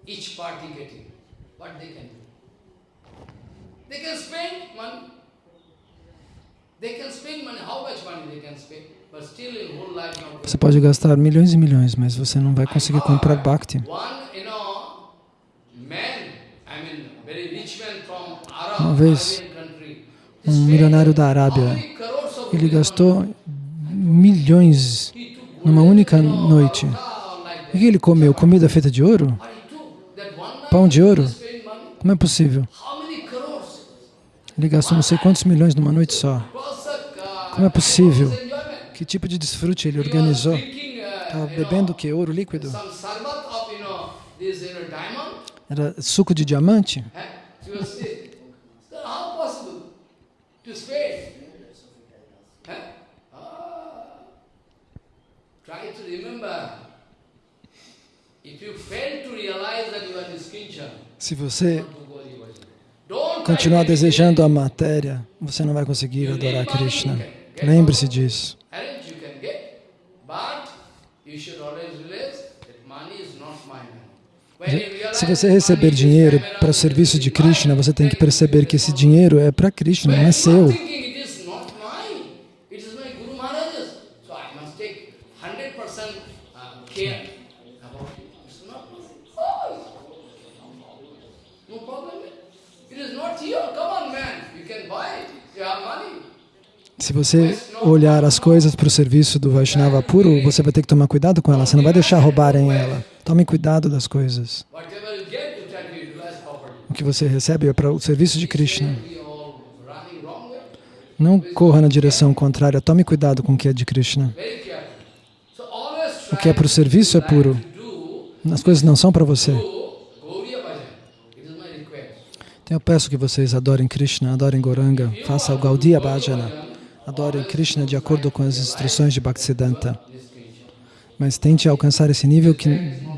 each party getting. What they can do? They can spend money. They can spend money. How much money they can spend? But still in whole life Você pode gastar milhões e milhões, mas você não vai conseguir comprar Bhakti. Uma vez, um milionário da Arábia, ele gastou milhões numa única noite O que ele comeu? Comida feita de ouro? Pão de ouro? Como é possível? Ele gastou não sei quantos milhões numa noite só. Como é possível? Que tipo de desfrute ele organizou? Estava bebendo o que? Ouro líquido? Era suco de diamante? Eh? She was saying, "Sir, how possible to spend? Eh? Ah. Try to remember. If you fail to realize that you are Niskincha, Se você continuar desejando a matéria, você não vai conseguir adorar Krishna. Lembre-se disso. But you should always realize that money is not my money. When you realize Se você receber dinheiro para o serviço de Krishna, você tem que perceber que esse dinheiro é para Krishna, não é seu. are thinking it is not mine, it is my Guru Maharaj's, so I must take 100% uh, care about it. It's not mine. Oh, no problem. It is not here. Come on, man. You can buy it. You have money. Se você olhar as coisas para o serviço do Vaishnava puro, você vai ter que tomar cuidado com ela. Você não vai deixar roubarem ela. Tome cuidado das coisas. O que você recebe é para o serviço de Krishna. Não corra na direção contrária. Tome cuidado com o que é de Krishna. O que é para o serviço é puro. As coisas não são para você. Então eu peço que vocês adorem Krishna, adorem Goranga, façam o Gaudiya Bhajana. Adorem Krishna de acordo com as instruções de Bhaktisiddhanta. Mas tente alcançar esse nível que,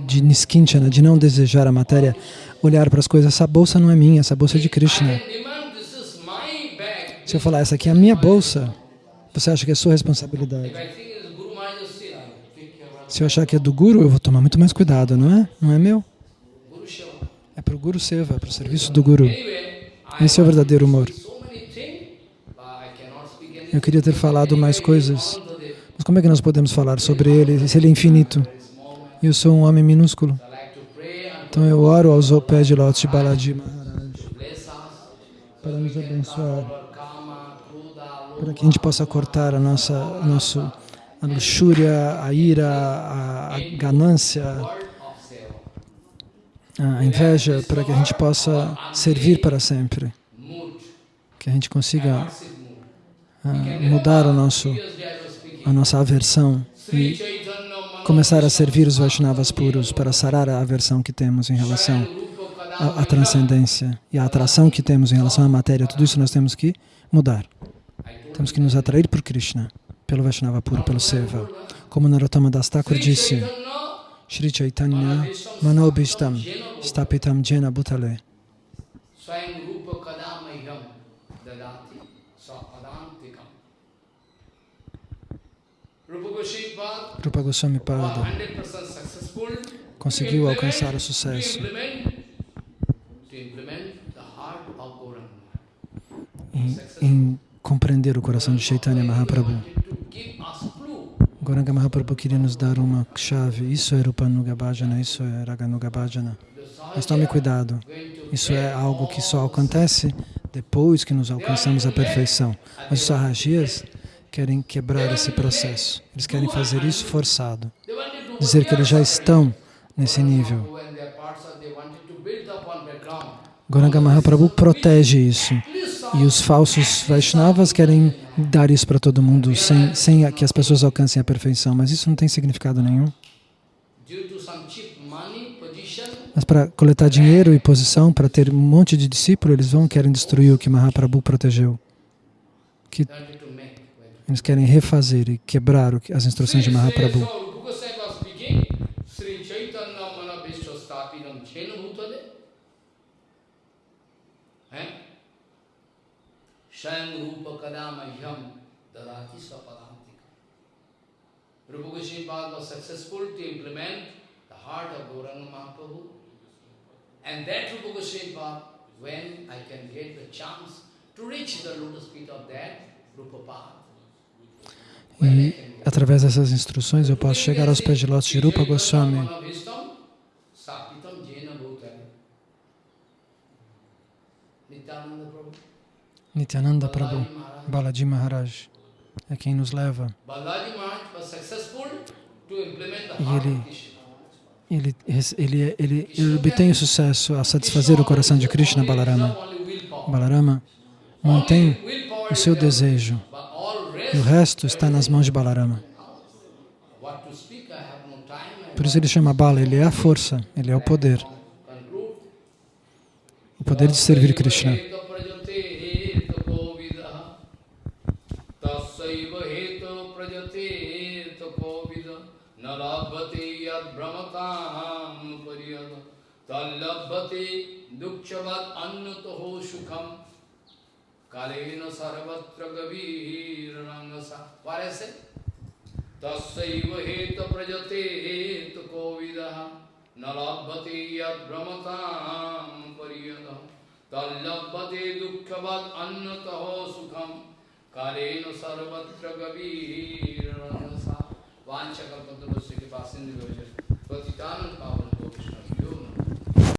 de Niskinchana, de não desejar a matéria, olhar para as coisas. Essa bolsa não é minha, essa bolsa é de Krishna. Se eu falar, essa aqui é a minha bolsa, você acha que é sua responsabilidade. Se eu achar que é do Guru, eu vou tomar muito mais cuidado, não é? Não é meu. É para o Guru Seva, é para o serviço do Guru. Esse é o verdadeiro amor. so many things, but I cannot speak anything. Eu queria ter falado mais coisas, mas como é que nós podemos falar sobre ele se ele é infinito? eu sou um homem minúsculo. Então eu oro aos pés de lótus de Balaji Maharaj para nos abençoar, para que a gente possa cortar a nossa, a a luxúria, a ira, a, a ganância, a inveja, para que a gente possa servir para sempre, que a gente consiga mudar o nosso, a nossa aversão e começar a servir os Vaishnavas puros para sarar a aversão que temos em relação à, à transcendência e a atração que temos em relação à matéria. Tudo isso nós temos que mudar. Temos que nos atrair por Krishna, pelo Vaishnava puro, pelo Seva. Como Narottama Das Thakur disse, Shri Chaitanya Manobishtam Stapitam Jena Bhutale Rupa Goswami Pada 100% successful conseguiu alcançar o sucesso em, em compreender o coração de Chaitanya Mahaprabhu. Goranga Mahaprabhu queria nos dar uma chave. Isso é Rupanuga Bhajana, isso é Raganuga Bhajana. Mas tome cuidado. Isso é algo que só acontece depois que nos alcançamos a perfeição. Mas os Sahajias querem quebrar esse processo. Eles querem fazer isso forçado. Dizer que eles já estão nesse nível. Goranga Mahaprabhu protege isso. E os falsos Vaishnavas querem dar isso para todo mundo sem, sem que as pessoas alcancem a perfeição. Mas isso não tem significado nenhum. Mas para coletar dinheiro e posição, para ter um monte de discípulo, eles vão querem destruir o que Mahaprabhu protegeu. Que they wanted to make. Eles querem refazer e quebrar as instruções de Mahaprabhu. Rupa Goswami was successful to implement the heart of Gauranga Mahaprabhu. And that Rupa Goswami when I can get the chance to reach the lotus feet of that Rupa Path. E através dessas instruções eu posso chegar aos pés de lótus de Rupa Goswami. Nityananda Prabhu. Balaji Maharaj. É quem nos leva. E ele- ele, ele, ele, ele obtém o sucesso a satisfazer o coração de Krishna, Balarama. Balarama mantém o seu desejo e o resto está nas mãos de Balarama. Por isso ele chama Bala, ele é a força, ele é o poder. O poder de servir Krishna. Kalena कालेन सर्वत्र गभीर रंगसा। वाले से तस्व हेत प्रजते हेत कोविद। न लभते यद्रमताम परियद तल्लभते दुखवद अन्नतः सुखम। कालेन सर्वत्र गभीर रंगसा। वांछकल्पतुलसी के पास सिंधु पतितान पावन।